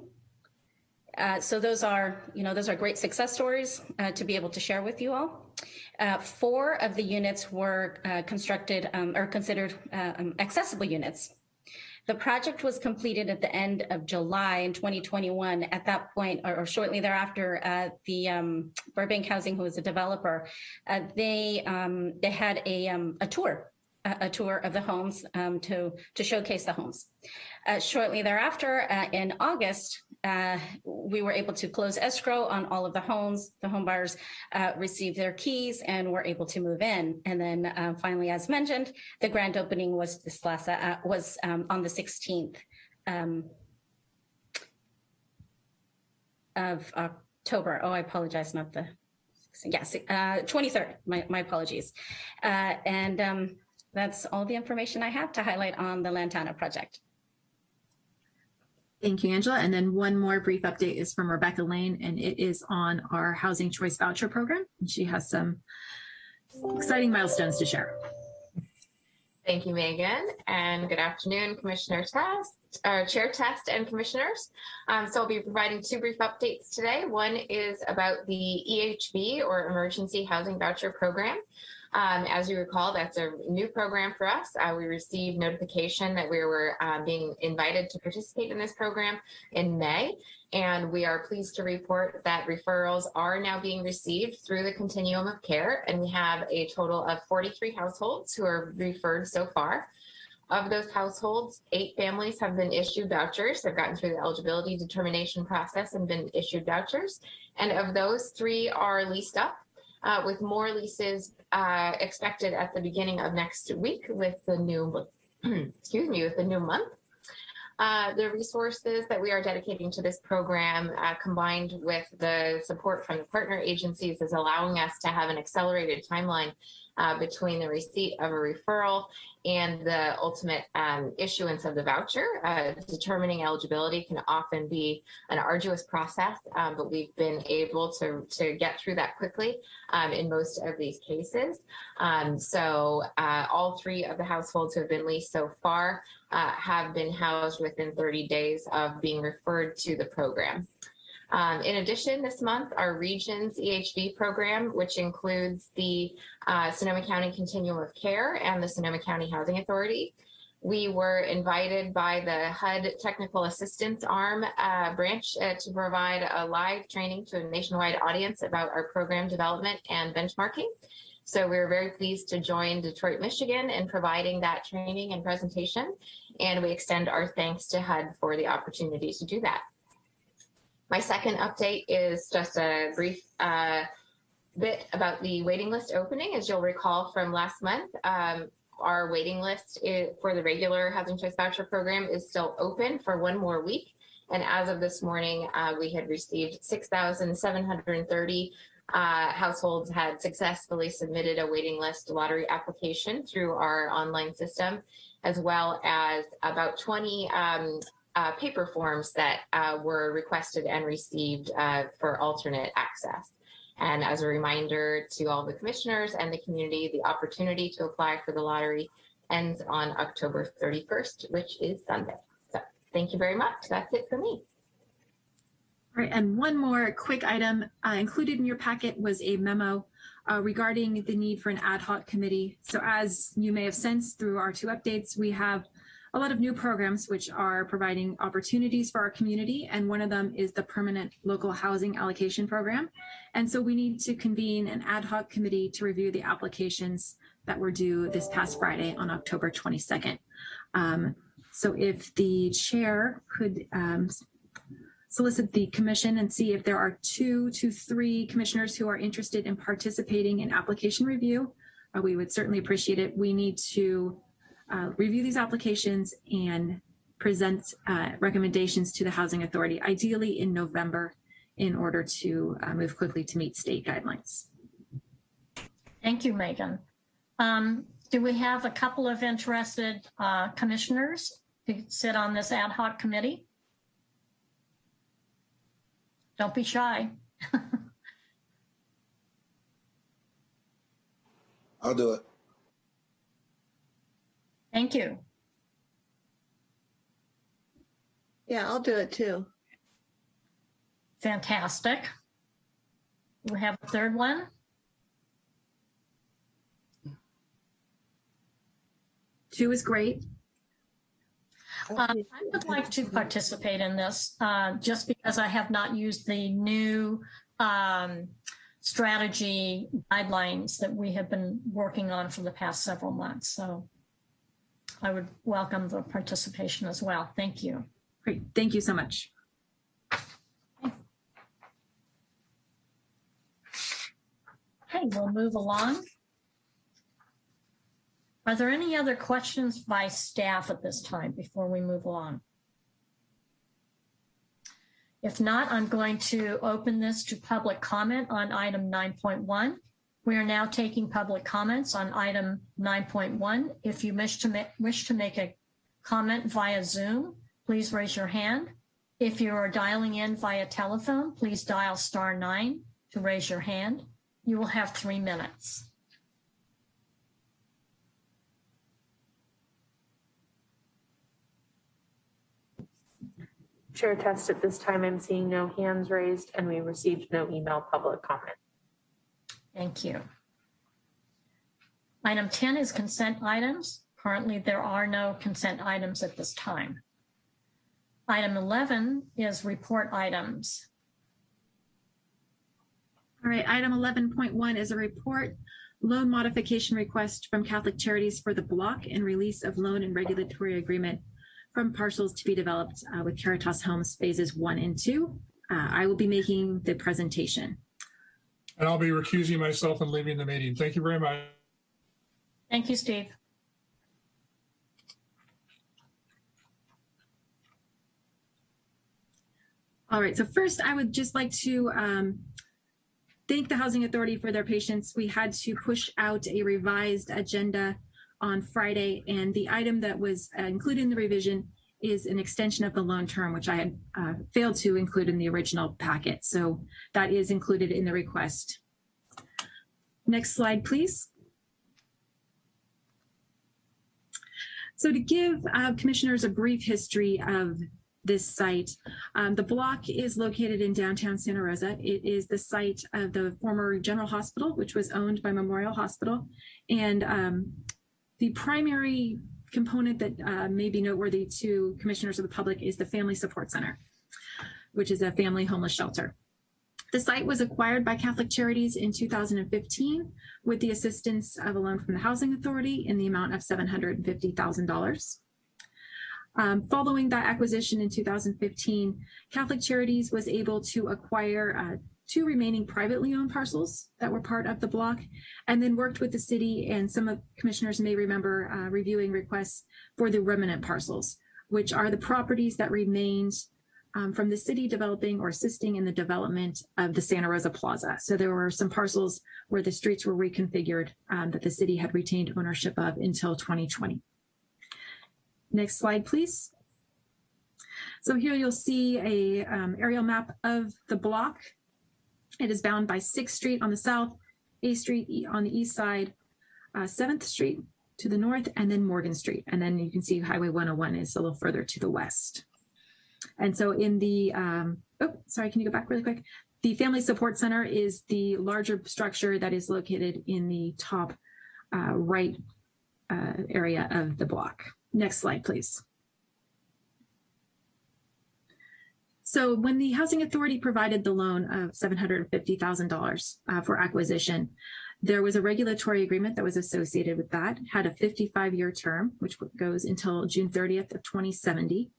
uh, so those are, you know, those are great success stories uh, to be able to share with you all. Uh, four of the units were uh, constructed um, or considered uh, um, accessible units. The project was completed at the end of July in 2021. At that point, or, or shortly thereafter, the um, Burbank Housing, who is a developer, they um, they had a um, a tour, a, a tour of the homes um, to to showcase the homes. Uh, shortly thereafter, uh, in August, uh, we were able to close escrow on all of the homes. The home buyers uh, received their keys and were able to move in. And then uh, finally, as mentioned, the grand opening was this last uh, was um, on the 16th um, of October. Oh, I apologize, not the yes, uh, 23rd. My, my apologies. Uh, and um, that's all the information I have to highlight on the Lantana project. Thank you, Angela. And then one more brief update is from Rebecca Lane, and it is on our Housing Choice Voucher Program. And she has some exciting milestones to share. Thank you, Megan, and good afternoon, Commissioner Test, uh, Chair Test and Commissioners. Um, so I'll be providing two brief updates today. One is about the EHV or Emergency Housing Voucher Program. Um, as you recall, that's a new program for us. Uh, we received notification that we were uh, being invited to participate in this program in May, and we are pleased to report that referrals are now being received through the continuum of care, and we have a total of 43 households who are referred so far. Of those households, eight families have been issued vouchers. They've gotten through the eligibility determination process and been issued vouchers. And of those, three are leased up uh, with more leases uh, expected at the beginning of next week with the new, excuse me, with the new month. Uh, the resources that we are dedicating to this program uh, combined with the support from the partner agencies is allowing us to have an accelerated timeline uh, between the receipt of a referral and the ultimate um, issuance of the voucher. Uh, determining eligibility can often be an arduous process, um, but we've been able to, to get through that quickly um, in most of these cases. Um, so uh, all three of the households who have been leased so far uh, have been housed within 30 days of being referred to the program. Um, in addition, this month, our Regions EHV program, which includes the uh, Sonoma County Continuum of Care and the Sonoma County Housing Authority, we were invited by the HUD Technical Assistance Arm uh, branch uh, to provide a live training to a nationwide audience about our program development and benchmarking. So we we're very pleased to join Detroit, Michigan in providing that training and presentation. And we extend our thanks to HUD for the opportunity to do that. My second update is just a brief uh, bit about the waiting list opening. As you'll recall from last month, um, our waiting list is, for the regular Housing Choice Voucher Program is still open for one more week. And as of this morning, uh, we had received 6,730 uh, households had successfully submitted a waiting list lottery application through our online system, as well as about 20 um, uh, paper forms that uh, were requested and received uh, for alternate access. And as a reminder to all the commissioners and the community, the opportunity to apply for the lottery ends on October 31st, which is Sunday. So thank you very much. That's it for me. All right, and one more quick item uh, included in your packet was a memo uh, regarding the need for an ad hoc committee. So as you may have sensed through our two updates, we have a lot of new programs which are providing opportunities for our community. And one of them is the permanent local housing allocation program. And so we need to convene an ad hoc committee to review the applications that were due this past Friday on October 22nd. Um, so if the chair could um, solicit the commission and see if there are two to three commissioners who are interested in participating in application review, uh, we would certainly appreciate it. We need to uh, review these applications and present uh, recommendations to the Housing Authority, ideally in November, in order to uh, move quickly to meet state guidelines. Thank you, Megan. Um, do we have a couple of interested uh, commissioners to sit on this ad hoc committee? Don't be shy. I'll do it. Thank you. Yeah, I'll do it too. Fantastic. We have a third one. Two is great. Um, I would like to participate in this, uh, just because I have not used the new um, strategy guidelines that we have been working on for the past several months. So I would welcome the participation as well. Thank you. Great, thank you so much. Okay, we'll move along. Are there any other questions by staff at this time before we move along? If not, I'm going to open this to public comment on item 9.1. We are now taking public comments on item 9.1. If you wish to, wish to make a comment via Zoom, please raise your hand. If you are dialing in via telephone, please dial star nine to raise your hand. You will have three minutes. Chair test at this time, I'm seeing no hands raised and we received no email public comment. Thank you. Item 10 is consent items. Currently, there are no consent items at this time. Item 11 is report items. All right, item 11.1 is a report, loan modification request from Catholic Charities for the block and release of loan and regulatory agreement from parcels to be developed uh, with Caritas Homes phases one and two. Uh, I will be making the presentation. And I'll be recusing myself and leaving the meeting. Thank you very much. Thank you, Steve. All right, so first I would just like to um, thank the Housing Authority for their patience. We had to push out a revised agenda on Friday, and the item that was uh, included in the revision is an extension of the loan term, which I had uh, failed to include in the original packet. So that is included in the request. Next slide, please. So to give uh, commissioners a brief history of this site, um, the block is located in downtown Santa Rosa. It is the site of the former General Hospital, which was owned by Memorial Hospital. And um, the primary component that uh, may be noteworthy to commissioners of the public is the Family Support Center, which is a family homeless shelter. The site was acquired by Catholic Charities in 2015 with the assistance of a loan from the Housing Authority in the amount of $750,000. Um, following that acquisition in 2015, Catholic Charities was able to acquire uh, two remaining privately owned parcels that were part of the block, and then worked with the city. And some of commissioners may remember uh, reviewing requests for the remnant parcels, which are the properties that remained um, from the city developing or assisting in the development of the Santa Rosa Plaza. So there were some parcels where the streets were reconfigured um, that the city had retained ownership of until 2020. Next slide, please. So here you'll see a um, aerial map of the block. It is bound by 6th Street on the south, A Street on the east side, uh, 7th Street to the north, and then Morgan Street. And then you can see Highway 101 is a little further to the west. And so in the, um, oh, sorry, can you go back really quick? The Family Support Center is the larger structure that is located in the top uh, right uh, area of the block. Next slide, please. So when the Housing Authority provided the loan of $750,000 uh, for acquisition, there was a regulatory agreement that was associated with that, had a 55-year term, which goes until June 30th of 2070.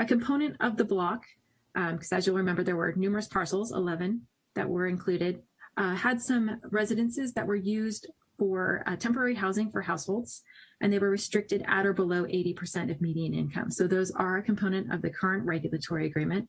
A component of the block, because um, as you'll remember, there were numerous parcels, 11, that were included, uh, had some residences that were used for uh, temporary housing for households, and they were restricted at or below 80% of median income. So those are a component of the current regulatory agreement.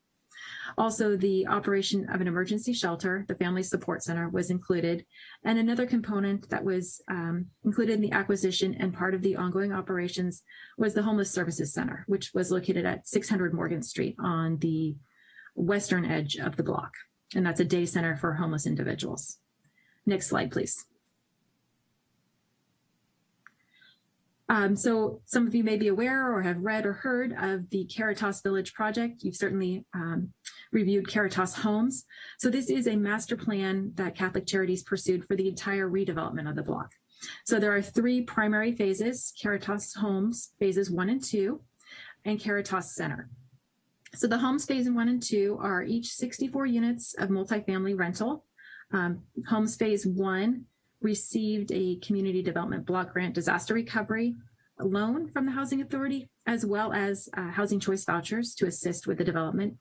Also, the operation of an emergency shelter, the Family Support Center, was included. And another component that was um, included in the acquisition and part of the ongoing operations was the Homeless Services Center, which was located at 600 Morgan Street on the western edge of the block. And that's a day center for homeless individuals. Next slide, please. Um, so some of you may be aware or have read or heard of the Caritas Village project. You've certainly um, reviewed Caritas Homes. So this is a master plan that Catholic Charities pursued for the entire redevelopment of the block. So there are three primary phases, Caritas Homes, phases one and two. and Caritas Center. So the homes phase one and two are each 64 units of multifamily rental. Um, homes phase one received a community development block grant disaster recovery loan from the Housing Authority, as well as uh, housing choice vouchers to assist with the development.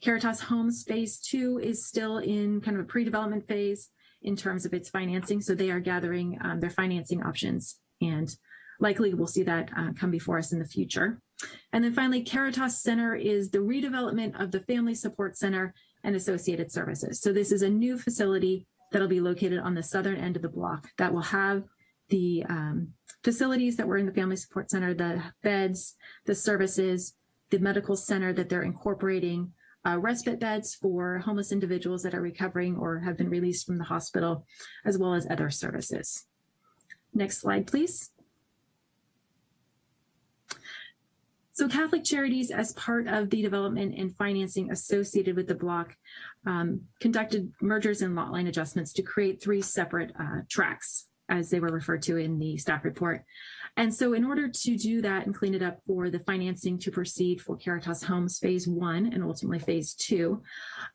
Caritas Homes Phase 2 is still in kind of a pre-development phase in terms of its financing. So they are gathering um, their financing options and likely we'll see that uh, come before us in the future. And then finally, Caritas Center is the redevelopment of the Family Support Center and associated services. So this is a new facility that'll be located on the southern end of the block that will have the um, facilities that were in the Family Support Center, the beds, the services, the medical center that they're incorporating, uh, respite beds for homeless individuals that are recovering or have been released from the hospital, as well as other services. Next slide, please. So Catholic Charities, as part of the development and financing associated with the block, um, conducted mergers and lot line adjustments to create three separate uh, tracks, as they were referred to in the staff report. And so in order to do that and clean it up for the financing to proceed for Caritas Homes Phase 1 and ultimately Phase 2,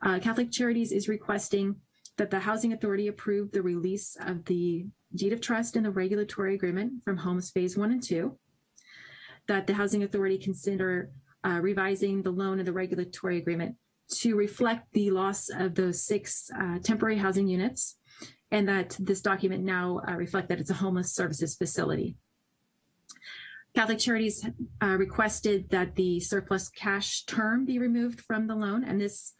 uh, Catholic Charities is requesting that the Housing Authority approve the release of the deed of trust and the regulatory agreement from Homes Phase 1 and 2, that the Housing Authority consider uh, revising the loan and the regulatory agreement to reflect the loss of those six uh, temporary housing units and that this document now uh, reflect that it's a homeless services facility. Catholic Charities uh, requested that the surplus cash term be removed from the loan and this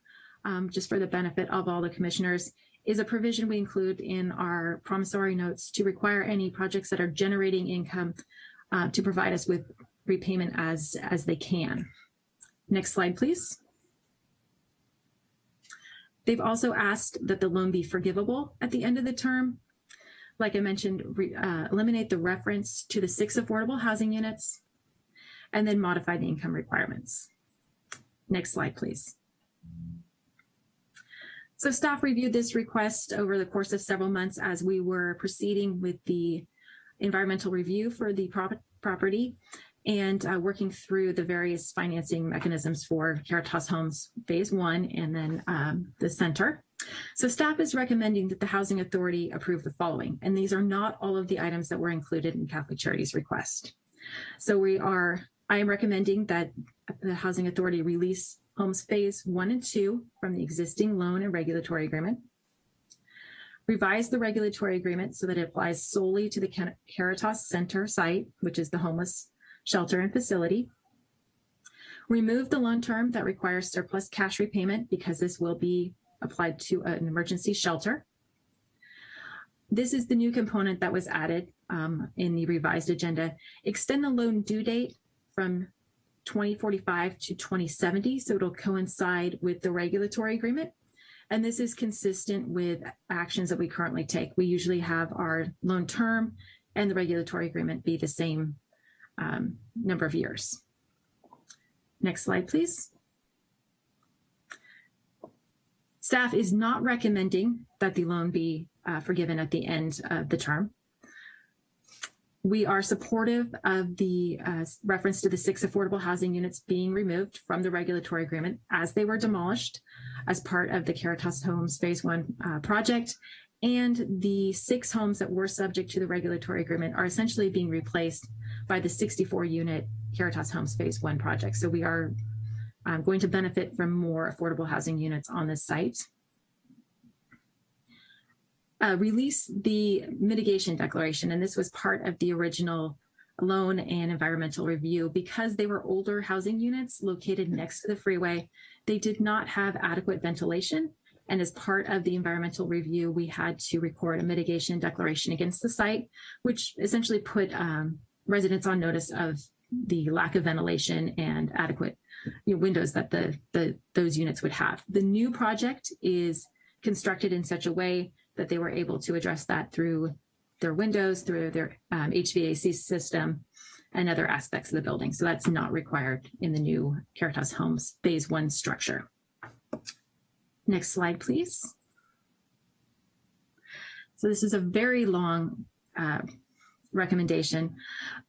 um, just for the benefit of all the commissioners is a provision we include in our promissory notes to require any projects that are generating income uh, to provide us with repayment as, as they can. Next slide, please. They've also asked that the loan be forgivable at the end of the term. Like I mentioned, re, uh, eliminate the reference to the six affordable housing units and then modify the income requirements. Next slide, please. So staff reviewed this request over the course of several months as we were proceeding with the environmental review for the prop property and uh, working through the various financing mechanisms for Caritas Homes Phase 1 and then um, the center. So staff is recommending that the Housing Authority approve the following, and these are not all of the items that were included in Catholic Charities request. So we are, I am recommending that the Housing Authority release Homes Phase 1 and 2 from the existing loan and regulatory agreement, revise the regulatory agreement so that it applies solely to the Caritas Center site, which is the homeless shelter and facility. Remove the loan term that requires surplus cash repayment because this will be applied to an emergency shelter. This is the new component that was added um, in the revised agenda. Extend the loan due date from 2045 to 2070, so it'll coincide with the regulatory agreement. And this is consistent with actions that we currently take. We usually have our loan term and the regulatory agreement be the same um, number of years. Next slide, please. Staff is not recommending that the loan be uh, forgiven at the end of the term. We are supportive of the uh, reference to the six affordable housing units being removed from the regulatory agreement as they were demolished as part of the Caritas Homes Phase 1 uh, project. And the six homes that were subject to the regulatory agreement are essentially being replaced by the 64 unit Caritas Homes Phase 1 project. So we are um, going to benefit from more affordable housing units on this site. Uh, release the mitigation declaration, and this was part of the original loan and environmental review. Because they were older housing units located next to the freeway, they did not have adequate ventilation. And as part of the environmental review, we had to record a mitigation declaration against the site, which essentially put um, residents on notice of the lack of ventilation and adequate you know, windows that the, the those units would have. The new project is constructed in such a way that they were able to address that through their windows, through their um, HVAC system, and other aspects of the building. So that's not required in the new Caritas Homes Phase 1 structure. Next slide, please. So this is a very long uh, recommendation,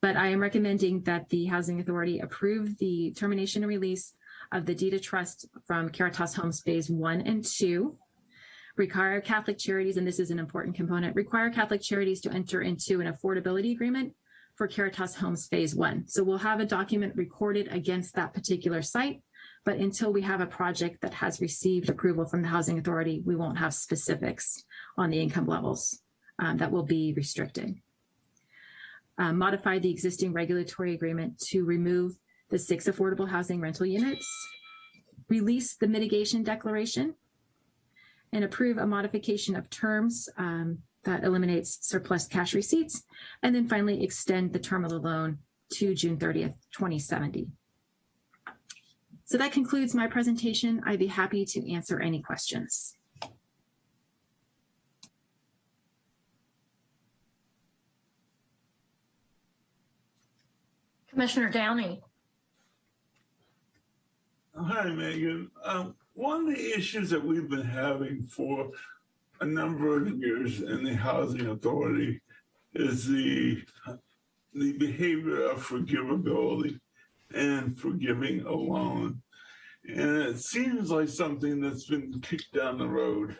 but I am recommending that the Housing Authority approve the termination and release of the deed of trust from Caritas Homes Phase One and Two. Require Catholic Charities, and this is an important component, require Catholic Charities to enter into an affordability agreement for Caritas Homes Phase One. So we'll have a document recorded against that particular site, but until we have a project that has received approval from the Housing Authority, we won't have specifics on the income levels um, that will be restricted. Uh, modify the existing regulatory agreement to remove the six affordable housing rental units, release the mitigation declaration, and approve a modification of terms um, that eliminates surplus cash receipts, and then finally extend the term of the loan to June 30th, 2070. So that concludes my presentation. I'd be happy to answer any questions. Commissioner Downey. Hi, Megan. Um, one of the issues that we've been having for a number of years in the Housing Authority is the the behavior of forgivability and forgiving a loan. And it seems like something that's been kicked down the road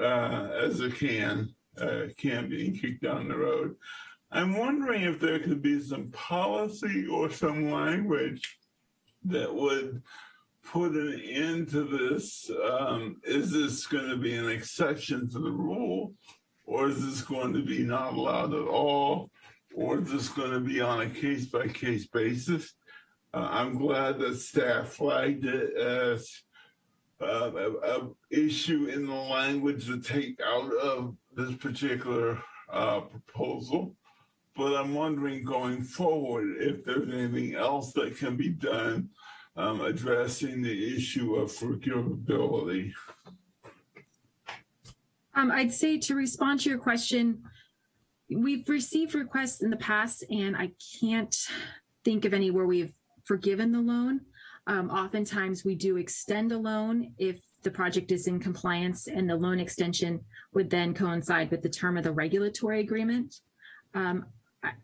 uh, as it can, uh, can be kicked down the road. I'm wondering if there could be some policy or some language that would put an end to this? Um, is this going to be an exception to the rule? Or is this going to be not allowed at all? Or is this going to be on a case by case basis? Uh, I'm glad that staff flagged it as uh, a, a, issue in the language to take out of this particular uh, proposal. But I'm wondering going forward if there's anything else that can be done um, addressing the issue of forgivability. Um, I'd say to respond to your question, we've received requests in the past and I can't think of any where we've forgiven the loan. Um, oftentimes we do extend a loan if the project is in compliance and the loan extension would then coincide with the term of the regulatory agreement. Um,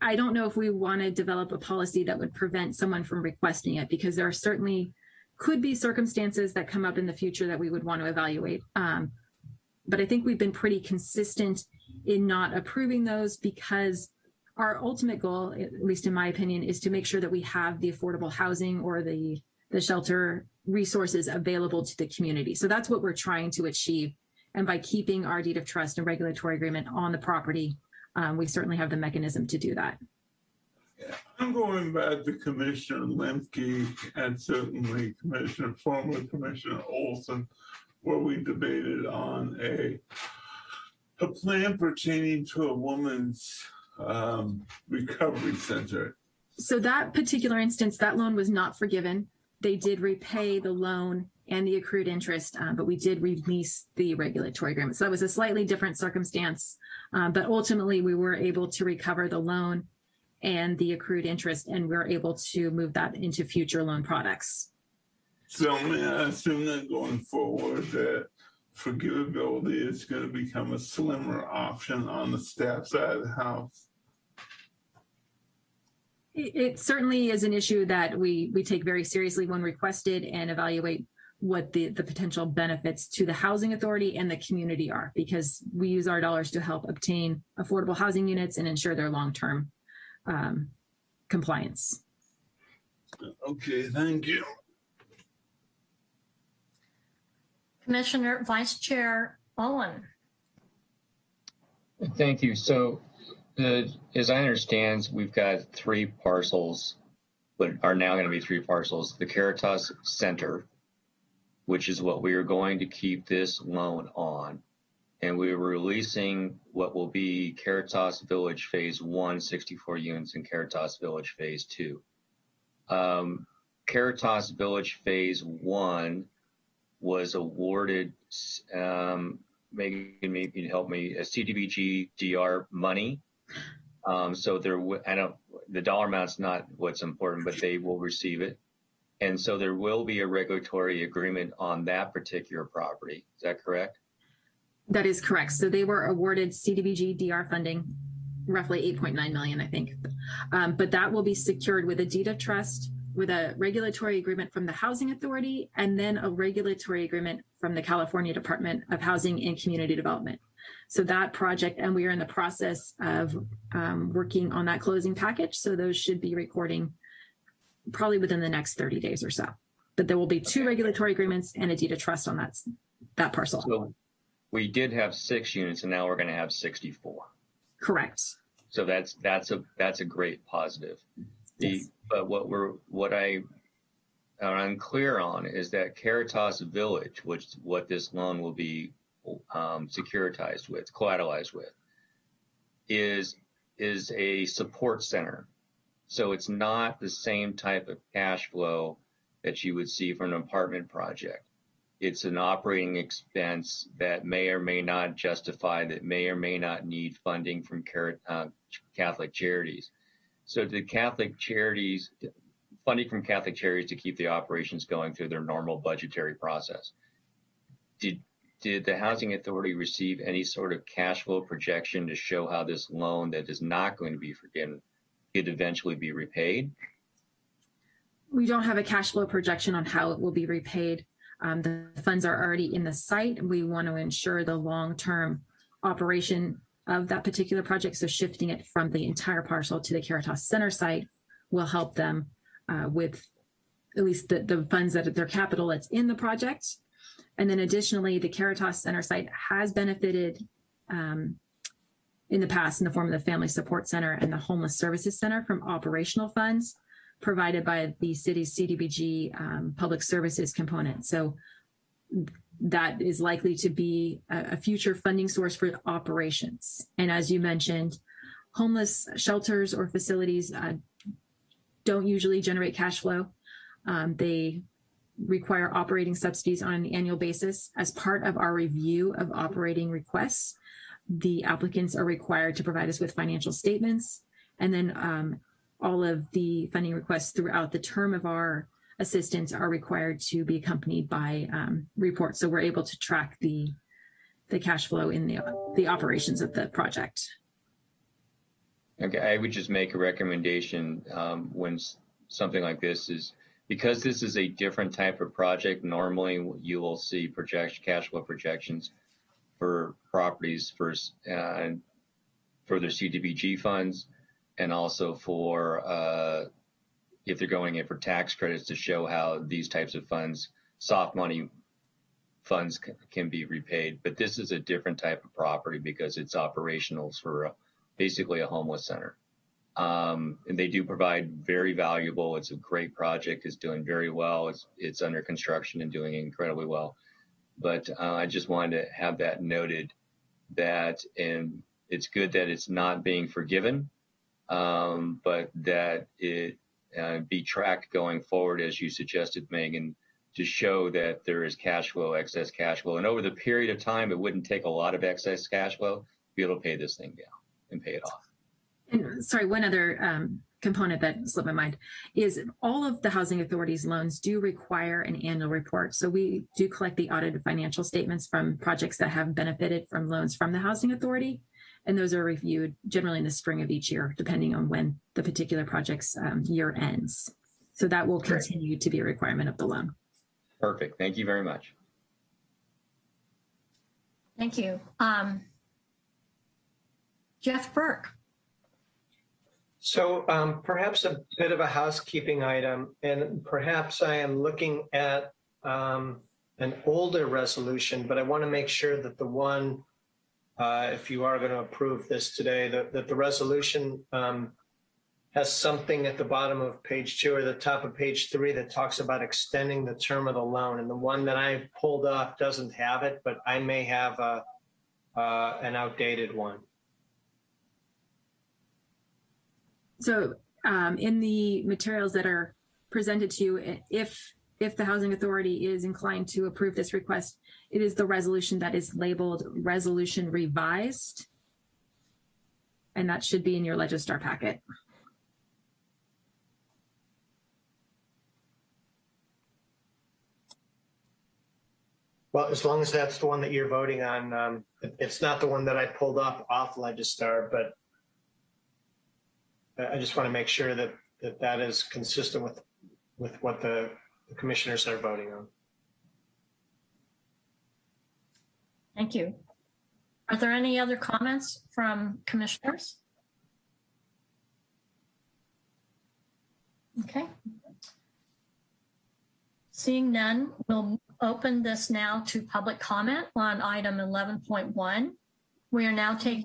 I don't know if we want to develop a policy that would prevent someone from requesting it because there are certainly could be circumstances that come up in the future that we would want to evaluate. Um, but I think we've been pretty consistent in not approving those because our ultimate goal, at least in my opinion, is to make sure that we have the affordable housing or the, the shelter resources available to the community. So that's what we're trying to achieve. And by keeping our deed of trust and regulatory agreement on the property, um, we certainly have the mechanism to do that. I'm going back to Commissioner Lemke and certainly Commissioner, former Commissioner Olson, where we debated on a a plan pertaining to a woman's um, recovery center. So that particular instance, that loan was not forgiven. They did repay the loan and the accrued interest, uh, but we did release the regulatory agreement. So that was a slightly different circumstance, um, but ultimately we were able to recover the loan and the accrued interest, and we're able to move that into future loan products. So may I assume that going forward that forgivability is going to become a slimmer option on the staff side of the house? It, it certainly is an issue that we we take very seriously when requested and evaluate what the, the potential benefits to the housing authority and the community are because we use our dollars to help obtain affordable housing units and ensure their long-term um, compliance. Okay, thank you. Commissioner Vice Chair Owen. Thank you. So as I understand, we've got three parcels, but are now going to be three parcels. The Caritas Center, which is what we are going to keep this loan on. And we are releasing what will be Caritas Village Phase 1, 64 units, and Caritas Village Phase 2. Um, Caritas Village Phase 1 was awarded, um, maybe you can help me, a CDBG DR money. Um, so there, I don't, the dollar amount's not what's important, but they will receive it. And so there will be a regulatory agreement on that particular property. Is that correct? That is correct. So they were awarded CDBG DR funding roughly 8.9 million, I think. Um, but that will be secured with a deed of trust, with a regulatory agreement from the Housing Authority, and then a regulatory agreement from the California Department of Housing and Community Development. So that project, and we are in the process of um, working on that closing package. So those should be recording probably within the next 30 days or so. But there will be two regulatory agreements and a deed of trust on that, that parcel. So we did have six units and now we're going to have 64. Correct. So that's that's a that's a great positive. The Yes. but what we're what I am unclear on is that Caritas Village, which what this loan will be um, securitized with, collateralized with, is is a support center. So it's not the same type of cash flow that you would see from an apartment project. It's an operating expense that may or may not justify, that may or may not need funding from uh, Catholic charities. So the Catholic charities, funding from Catholic charities to keep the operations going through their normal budgetary process. Did did the housing authority receive any sort of cash flow projection to show how this loan that is not going to be forgiven could eventually be repaid? We don't have a cash flow projection on how it will be repaid. Um, the funds are already in the site. We want to ensure the long-term operation of that particular project. So shifting it from the entire parcel to the Caritas Center site will help them uh, with at least the, the funds that their capital that's in the project. And then additionally, the Caritas Center site has benefited um, in the past in the form of the Family Support Center and the Homeless Services Center from operational funds provided by the city's CDBG um, public services component. So that is likely to be a, a future funding source for operations. And as you mentioned, homeless shelters or facilities uh, don't usually generate cash flow. Um, they require operating subsidies on an annual basis. As part of our review of operating requests, the applicants are required to provide us with financial statements and then um, all of the funding requests throughout the term of our assistance are required to be accompanied by um, reports. So we're able to track the the cash flow in the the operations of the project. Okay, I would just make a recommendation um, when something like this is because this is a different type of project. Normally, you will see project cash flow projections for properties for uh, for their CDBG funds, and also for uh, if they're going in for tax credits to show how these types of funds, soft money funds, can be repaid. But this is a different type of property because it's operational for a, basically a homeless center. Um, and they do provide very valuable. It's a great project. It's doing very well. It's it's under construction and doing incredibly well. But uh, I just wanted to have that noted that, and it's good that it's not being forgiven, um, but that it uh, be tracked going forward, as you suggested, Megan, to show that there is cash flow, excess cash flow, and over the period of time, it wouldn't take a lot of excess cash flow to be able to pay this thing down and pay it off. And sorry, one other um, component that slipped my mind is all of the housing authorities loans do require an annual report. So we do collect the audited financial statements from projects that have benefited from loans from the housing authority. And those are reviewed generally in the spring of each year, depending on when the particular project's um, year ends. So that will Great. continue to be a requirement of the loan. Perfect. Thank you very much. Thank you. Um, Jeff Burke. So um, perhaps a bit of a housekeeping item, and perhaps I am looking at um, an older resolution, but I want to make sure that the one, uh, if you are going to approve this today, that, that the resolution um, has something at the bottom of page two or the top of page three that talks about extending the term of the loan. And the one that I pulled off doesn't have it, but I may have a, uh, an outdated one. So um, in the materials that are presented to you, if if the housing authority is inclined to approve this request, it is the resolution that is labeled resolution revised. And that should be in your Legistar packet. Well, as long as that's the one that you're voting on, um, it's not the one that I pulled up off Legistar, but I just want to make sure that, that that is consistent with, with what the the commissioners are voting on. Thank you. Are there any other comments from commissioners? Okay. Seeing none, we'll open this now to public comment on item 11.1. We are now taking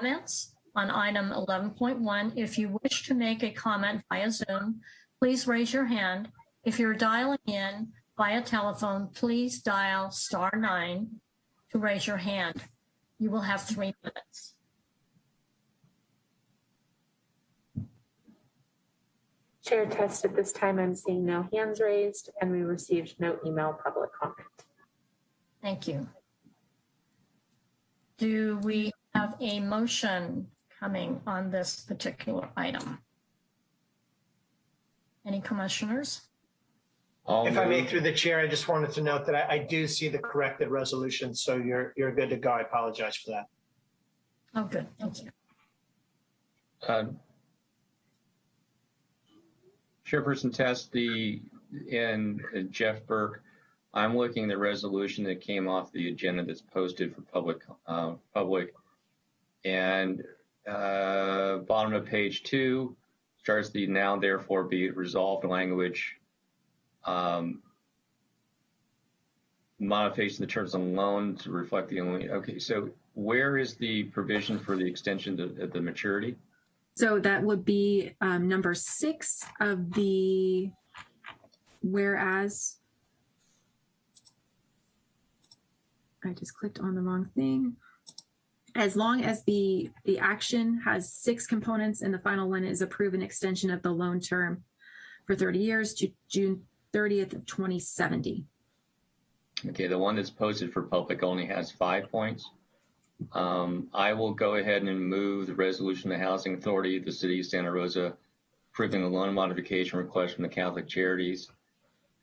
comments on item 11.1. If you wish to make a comment via Zoom, please raise your hand. If you're dialing in via telephone, please dial star nine to raise your hand. You will have three minutes. Chair test at this time, I'm seeing no hands raised and we received no email public comment. Thank you. Do we have a motion coming on this particular item? Any commissioners? I'll If I may, through the chair, I just wanted to note that I, I do see the corrected resolution, so you're, you're good to go. I apologize for that. Oh, good, thank you. Uh, Chairperson Test, the, and uh, Jeff Burke, I'm looking at the resolution that came off the agenda that's posted for public, uh, public. And, uh, bottom of page two starts the now therefore be resolved language. Um, modification of the terms of loan to reflect the only, okay, so where is the provision for the extension to the maturity? So that would be um, number six of the whereas. I just clicked on the wrong thing. As long as the, the action has six components and the final one is approve an extension of the loan term for 30 years to June 30th of 2070. Okay, the one that's posted for public only has five points. Um, I will go ahead and move the resolution of the Housing Authority the City of Santa Rosa approving the loan modification request from the Catholic Charities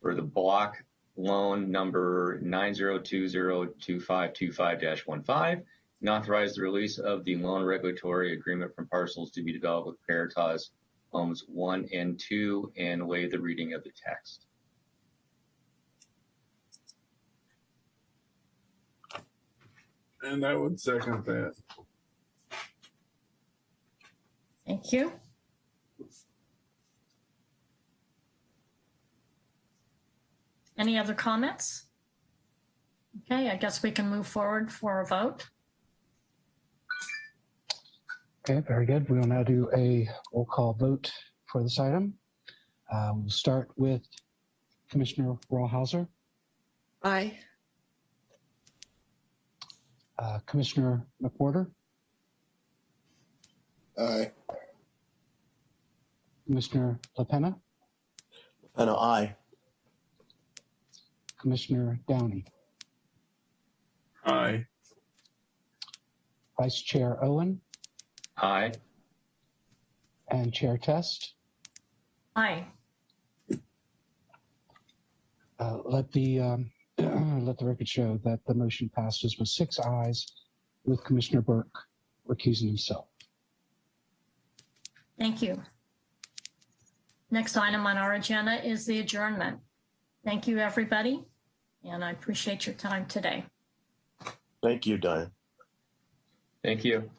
for the block loan number 90202525-15 and authorize the release of the loan regulatory agreement from parcels to be developed with Veritas Homes 1 and 2 and waive the reading of the text. And I would second that. Thank you. Any other comments? Okay, I guess we can move forward for a vote. Okay, very good. We will now do a roll call vote for this item. Uh, We'll start with Commissioner Rawhauser, Aye. uh, Commissioner McWhorter, Aye. Commissioner LaPena, And aye. Commissioner Downey, Aye. Vice Chair Owen, Aye. and Chair Test. Aye. Uh, Let the, um, let the record show that the motion passes with six ayes with Commissioner Burke recusing himself. Thank you. Next item on our agenda is the adjournment. Thank you, everybody, and I appreciate your time today. Thank you, Diane. Thank you.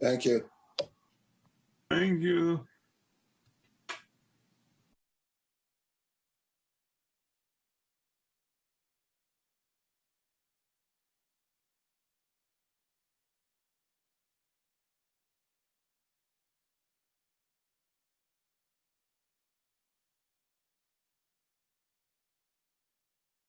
Thank you. Thank you.